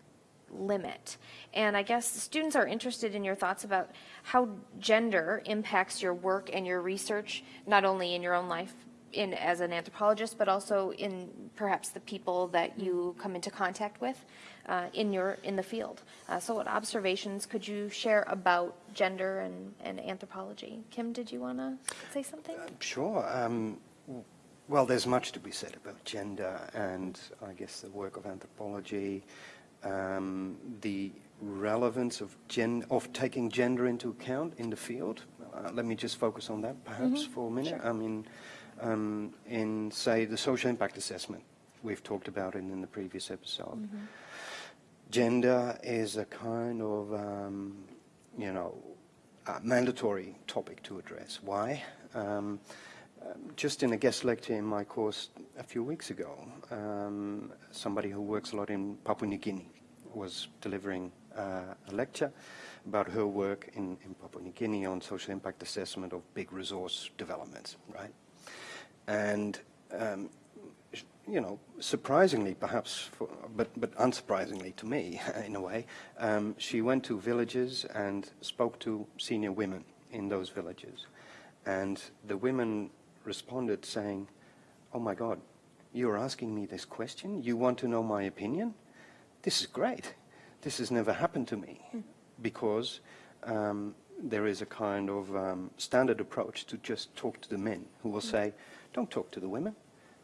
limit. And I guess students are interested in your thoughts about how gender impacts your work and your research, not only in your own life in, as an anthropologist, but also in perhaps the people that you come into contact with uh, in your, in the field. Uh, So what observations could you share about gender and, and anthropology? Kim, did you want to say something? Sure. Um, well, there's much to be said about gender and I guess the work of anthropology, um, the relevance of, gen- of taking gender into account in the field. Uh, let me just focus on that perhaps for a minute. I mean, um, in, say, the social impact assessment, we've talked about it in the previous episode. Gender is a kind of, um, you know, a mandatory topic to address. Why? Just in a guest lecture in my course a few weeks ago, um, somebody who works a lot in Papua New Guinea was delivering uh, a lecture about her work in, in Papua New Guinea on social impact assessment of big resource developments, right? And um, you know, surprisingly perhaps, for, but, but unsurprisingly to me [laughs] in a way, um, she went to villages and spoke to senior women in those villages. And the women responded saying, oh my God, you're asking me this question? You want to know my opinion? This is great. This has never happened to me because um, there is a kind of um, standard approach to just talk to the men who will say, don't talk to the women.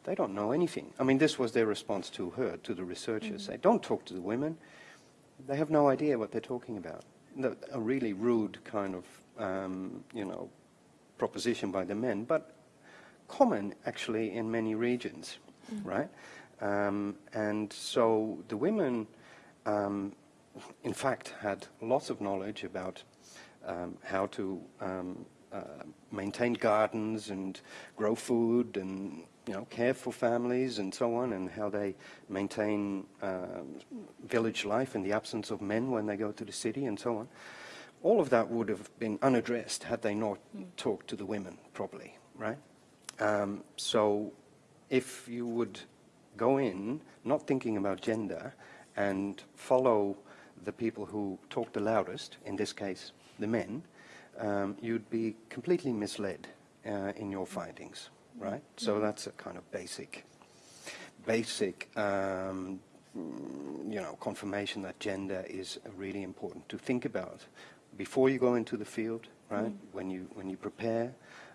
They don't know anything. I mean, this was their response to her, to the researchers. Say, don't talk to the women. They have no idea what they're talking about. A really rude kind of, um, you know, proposition by the men, but common actually in many regions, right? Um, and so the women, um, in fact, had lots of knowledge about um, how to um, uh, maintain gardens and grow food and you know care for families and so on, and how they maintain um, village life in the absence of men when they go to the city and so on. All of that would have been unaddressed had they not talked to the women properly, right? Um, so if you would go in not thinking about gender and follow the people who talk the loudest, in this case the men, um, you'd be completely misled uh, in your findings, right? So that's a kind of basic, basic, um, mm, you know, confirmation that gender is really important to think about before you go into the field, right? When you when you prepare,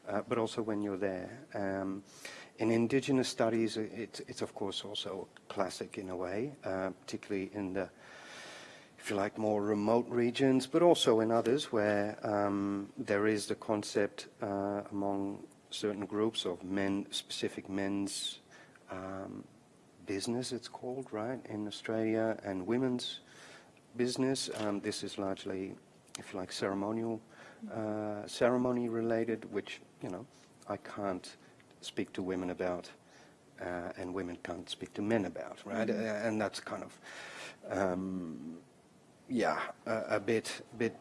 uh, but also when you're there. Um, in indigenous studies, i- it's, it's of course also classic in a way, uh, particularly in the, if you like, more remote regions, but also in others where um, there is the concept uh, among certain groups of men, specific men's um, business, it's called, right, in Australia, and women's business. Um, this is largely, if you like, ceremonial, uh, ceremony related, which, you know, I can't speak to women about, uh, and women can't speak to men about, right? Uh, and that's kind of, um, yeah, a, a bit, bit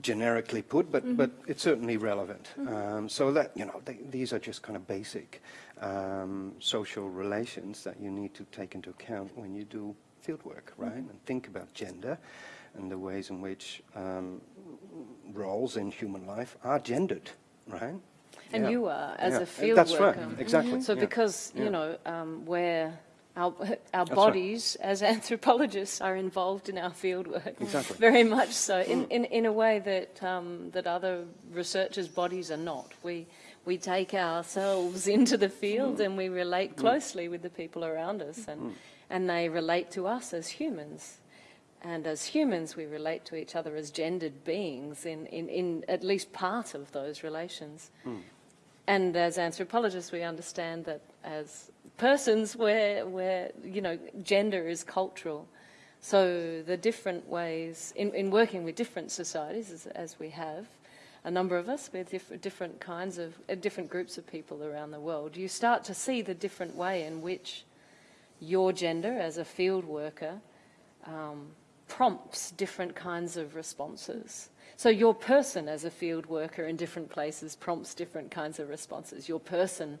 generically put, but, but it's certainly relevant. Um, so that, you know, they, these are just kind of basic um, social relations that you need to take into account when you do fieldwork, right? And think about gender and the ways in which um, roles in human life are gendered, right? And Yeah. you are, as Yeah. a field That's worker. right, exactly. So because, you know, um, where our, [laughs] our right. bodies as [laughs] anthropologists are involved in our field work. Exactly. Very much so, in, in, in a way that, um, that other researchers' bodies are not. We, we take ourselves [laughs] into the field and we relate closely with the people around us and, and they relate to us as humans. And as humans, we relate to each other as gendered beings in, in, in at least part of those relations. And as anthropologists, we understand that as persons, we're, we're, you know, gender is cultural. So the different ways, in, in working with different societies, as, as we have, a number of us with different, different kinds of, uh, different groups of people around the world, you start to see the different way in which your gender as a field worker um, prompts different kinds of responses. So your person as a field worker in different places prompts different kinds of responses. Your person,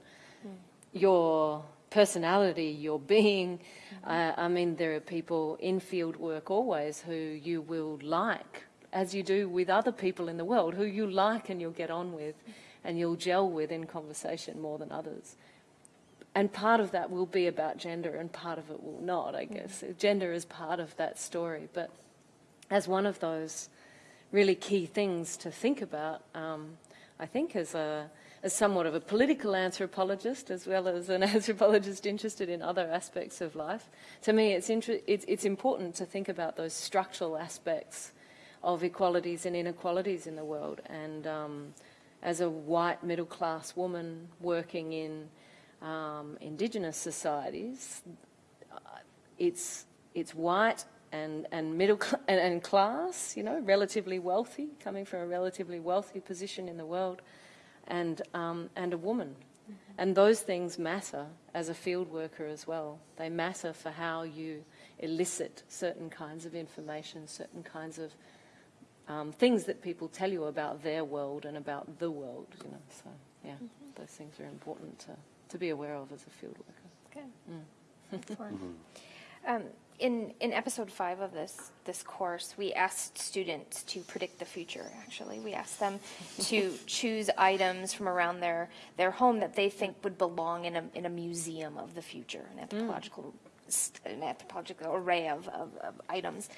your personality, your being. Uh, I mean, there are people in field work always who you will like, as you do with other people in the world, who you like and you'll get on with and you'll gel with in conversation more than others. And part of that will be about gender and part of it will not, I guess. Gender is part of that story, but as one of those really key things to think about, um, I think as a as somewhat of a political anthropologist as well as an [laughs] anthropologist interested in other aspects of life, to me it's, it's, it's important to think about those structural aspects of equalities and inequalities in the world. And um, as a white middle class woman working in um, indigenous societies, uh, it's, it's white and, and middle and, and class, you know, relatively wealthy, coming from a relatively wealthy position in the world, and, um, and a woman. And those things matter as a field worker as well. They matter for how you elicit certain kinds of information, certain kinds of um, things that people tell you about their world and about the world, you know. So, yeah, those things are important to, to be aware of as a field worker. Good. Excellent. Um, in, in episode five of this, this course, we asked students to predict the future, actually. We asked them to [laughs] choose items from around their, their home that they think would belong in a, in a museum of the future, an anthropological, st- an anthropological array of, of, of items.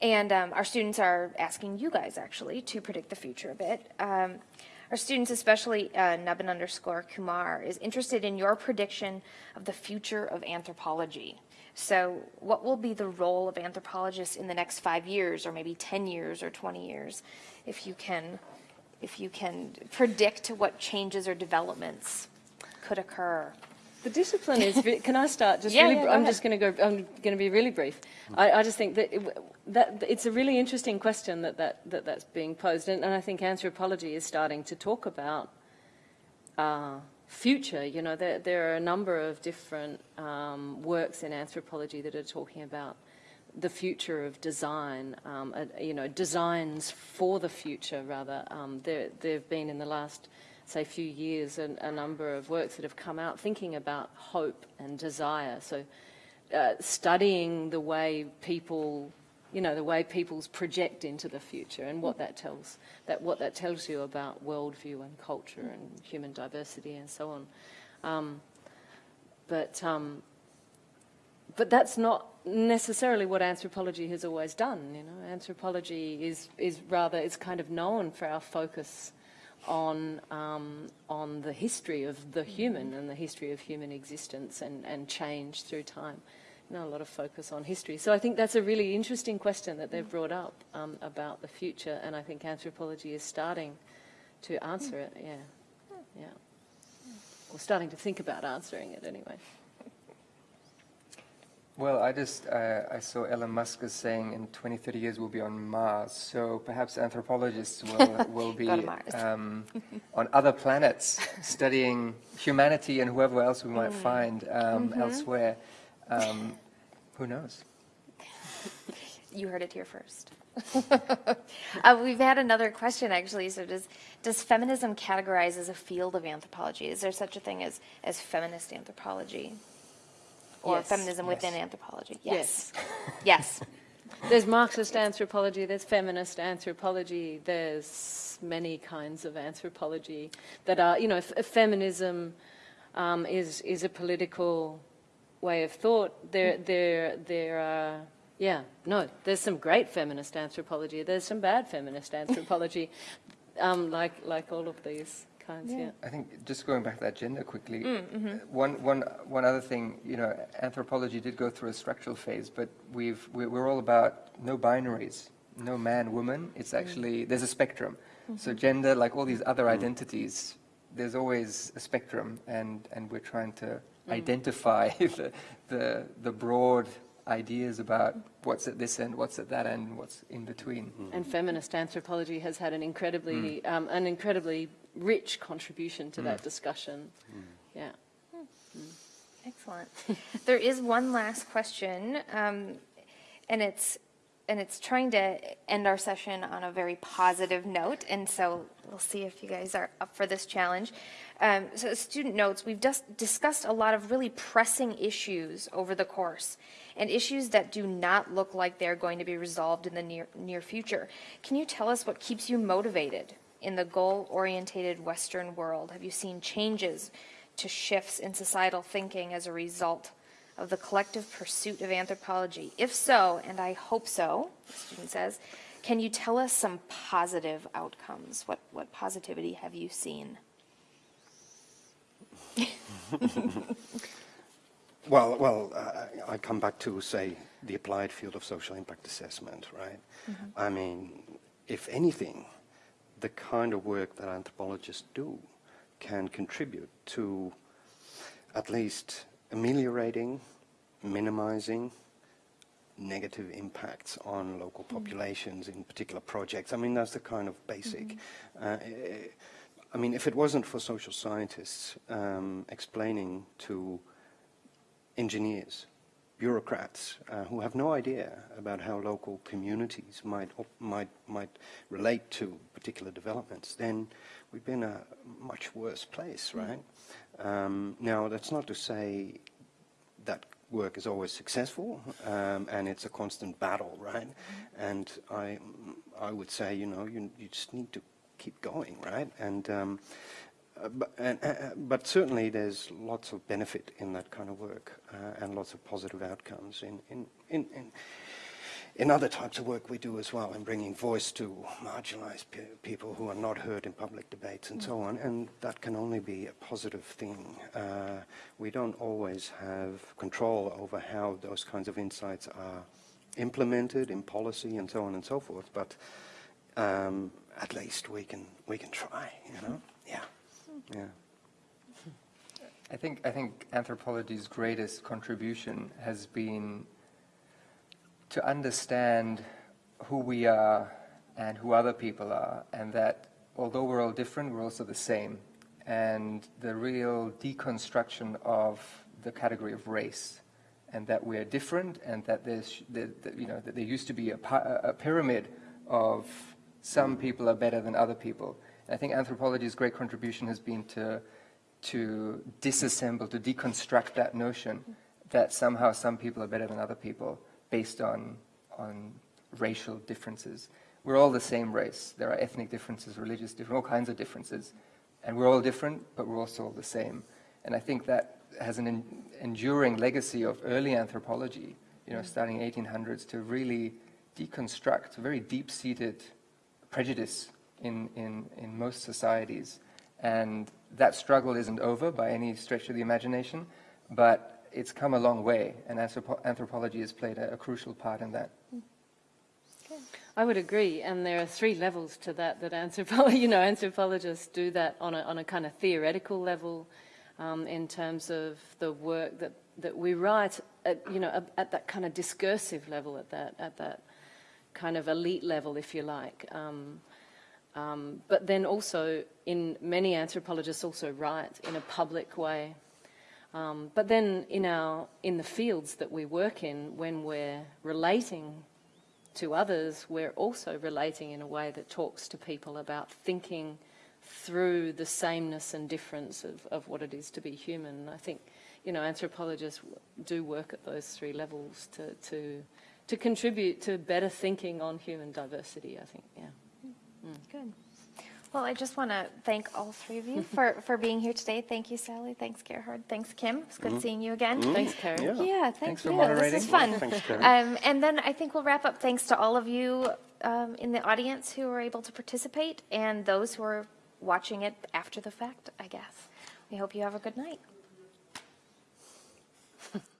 And um, our students are asking you guys, actually, to predict the future a bit. Um, our students, especially uh, Nubbin underscore Kumar, is interested in your prediction of the future of anthropology. So, what will be the role of anthropologists in the next five years, or maybe 10 years, or 20 years, if you can, if you can predict what changes or developments could occur? The discipline is. Can I start? Just [laughs] Yeah, really. yeah, I'm ahead. just going to go. I'm going to be really brief. I, I just think that, it, that it's a really interesting question that, that, that that's being posed, and, and I think anthropology is starting to talk about uh, future. You know, there there are a number of different um, works in anthropology that are talking about the future of design. Um, uh, you know, designs for the future. Rather, um, there there have been in the last say few years a, a number of works that have come out thinking about hope and desire. So, uh, studying the way people you know, the way people's project into the future and what that tells that what that tells you about worldview and culture and human diversity and so on. Um, but um, but that's not necessarily what anthropology has always done. You know, anthropology is is rather it's kind of known for our focus on um, on the history of the human and the history of human existence and, and change through time. Know, a lot of focus on history. So I think that's a really interesting question that they've brought up um, about the future, and I think anthropology is starting to answer it. Yeah, yeah, or starting to think about answering it anyway. Well, I just uh, I saw Elon Musk is saying in 20, 30 years we'll be on Mars. So perhaps anthropologists will [laughs] will be Go to Mars. um, [laughs] on other planets studying humanity and whoever else we Mm. might find um, Mm-hmm. elsewhere. Um, who knows? [laughs] You heard it here first. uh, we've had another question actually. So, does does feminism categorize as a field of anthropology? Is there such a thing as as feminist anthropology, or Yes. feminism Yes. within anthropology? Yes. [laughs] yes. There's Marxist anthropology, there's feminist anthropology, there's many kinds of anthropology that are, you know, f- feminism um, is is a political way of thought. There, there, there are, yeah, no, there's some great feminist anthropology. There's some bad feminist anthropology, um, like like all of these kinds. Yeah. I think just going back to that gender quickly, Mm, uh, mm-hmm. one, one, one other thing, you know, anthropology did go through a structural phase, but we've, we're, we're all about no binaries, no man, woman. It's Mm. actually, there's a spectrum. So Mm-hmm. gender, like all these other identities, there's always a spectrum, and, and we're trying to Mm. identify [laughs] the, the, the broad ideas about what's at this end, what's at that end, what's in between. And feminist anthropology has had an incredibly, um, an incredibly rich contribution to that discussion. Yeah. Excellent. there is one last question, um, and it's and it's trying to end our session on a very positive note, and so we'll see if you guys are up for this challenge. Um, so, student notes, we've just discussed a lot of really pressing issues over the course, and issues that do not look like they're going to be resolved in the near near future. Can you tell us what keeps you motivated in the goal-oriented Western world? Have you seen changes to shifts in societal thinking as a result of the collective pursuit of anthropology? If so, and I hope so, the student says, can you tell us some positive outcomes? What, what positivity have you seen? [laughs] Well, well, uh, I come back to say the applied field of social impact assessment, right? I mean, if anything, the kind of work that anthropologists do can contribute to at least ameliorating, minimizing negative impacts on local populations in particular projects. I mean, that's the kind of basic. Uh, I mean, if it wasn't for social scientists um, explaining to engineers, bureaucrats uh, who have no idea about how local communities might might might relate to particular developments, then we'd be in a much worse place, right? Um, now, that's not to say that work is always successful, um, and it's a constant battle, right? And I I would say, you know, you you just need to keep going, right? And um, uh, but, and, uh, but certainly there's lots of benefit in that kind of work uh, and lots of positive outcomes in, in, in, in, in other types of work we do as well in bringing voice to marginalized pe people who are not heard in public debates and so on. And that can only be a positive thing. Uh, we don't always have control over how those kinds of insights are implemented in policy and so on and so forth. But um, at least we can, we can try, you know? Yeah. Yeah. I think I think anthropology's greatest contribution has been to understand who we are and who other people are, and that although we're all different, we're also the same. And the real deconstruction of the category of race, and that we're different, and that there's, that, that, you know, that there used to be a, a pyramid of some people are better than other people. I think anthropology's great contribution has been to to disassemble, to deconstruct that notion that somehow some people are better than other people based on, on racial differences. We're all the same race. There are ethnic differences, religious differences, all kinds of differences. And we're all different, but we're also all the same. And I think that has an en- enduring legacy of early anthropology, you know, starting 1800s, to really deconstruct very deep-seated prejudice in, in, in most societies. And that struggle isn't over by any stretch of the imagination, but it's come a long way, and anthropology has played a, a crucial part in that. I would agree, and there are three levels to that. That anthropo- [laughs] you know, anthropologists do that on a on a kind of theoretical level, um, in terms of the work that that we write. At, you know, at, at that kind of discursive level, at that at that kind of elite level, if you like. Um, um, but then also, in many anthropologists also write in a public way. Um, but then in our in the fields that we work in, when we're relating to others, we're also relating in a way that talks to people about thinking through the sameness and difference of, of what it is to be human. I think, you know, anthropologists do work at those three levels to, to, to contribute to better thinking on human diversity, I think, yeah. Good. Well, I just want to thank all three of you [laughs] for, for being here today. Thank you, Sally. Thanks, Gerhard. Thanks, Kim. It's good seeing you again. Thanks, Karen. Yeah. Yeah, thank Thanks for moderating. This is fun. Thanks, Karen. Um, and then I think we'll wrap up. Thanks to all of you um, in the audience who were able to participate and those who are watching it after the fact, I guess. We hope you have a good night. [laughs]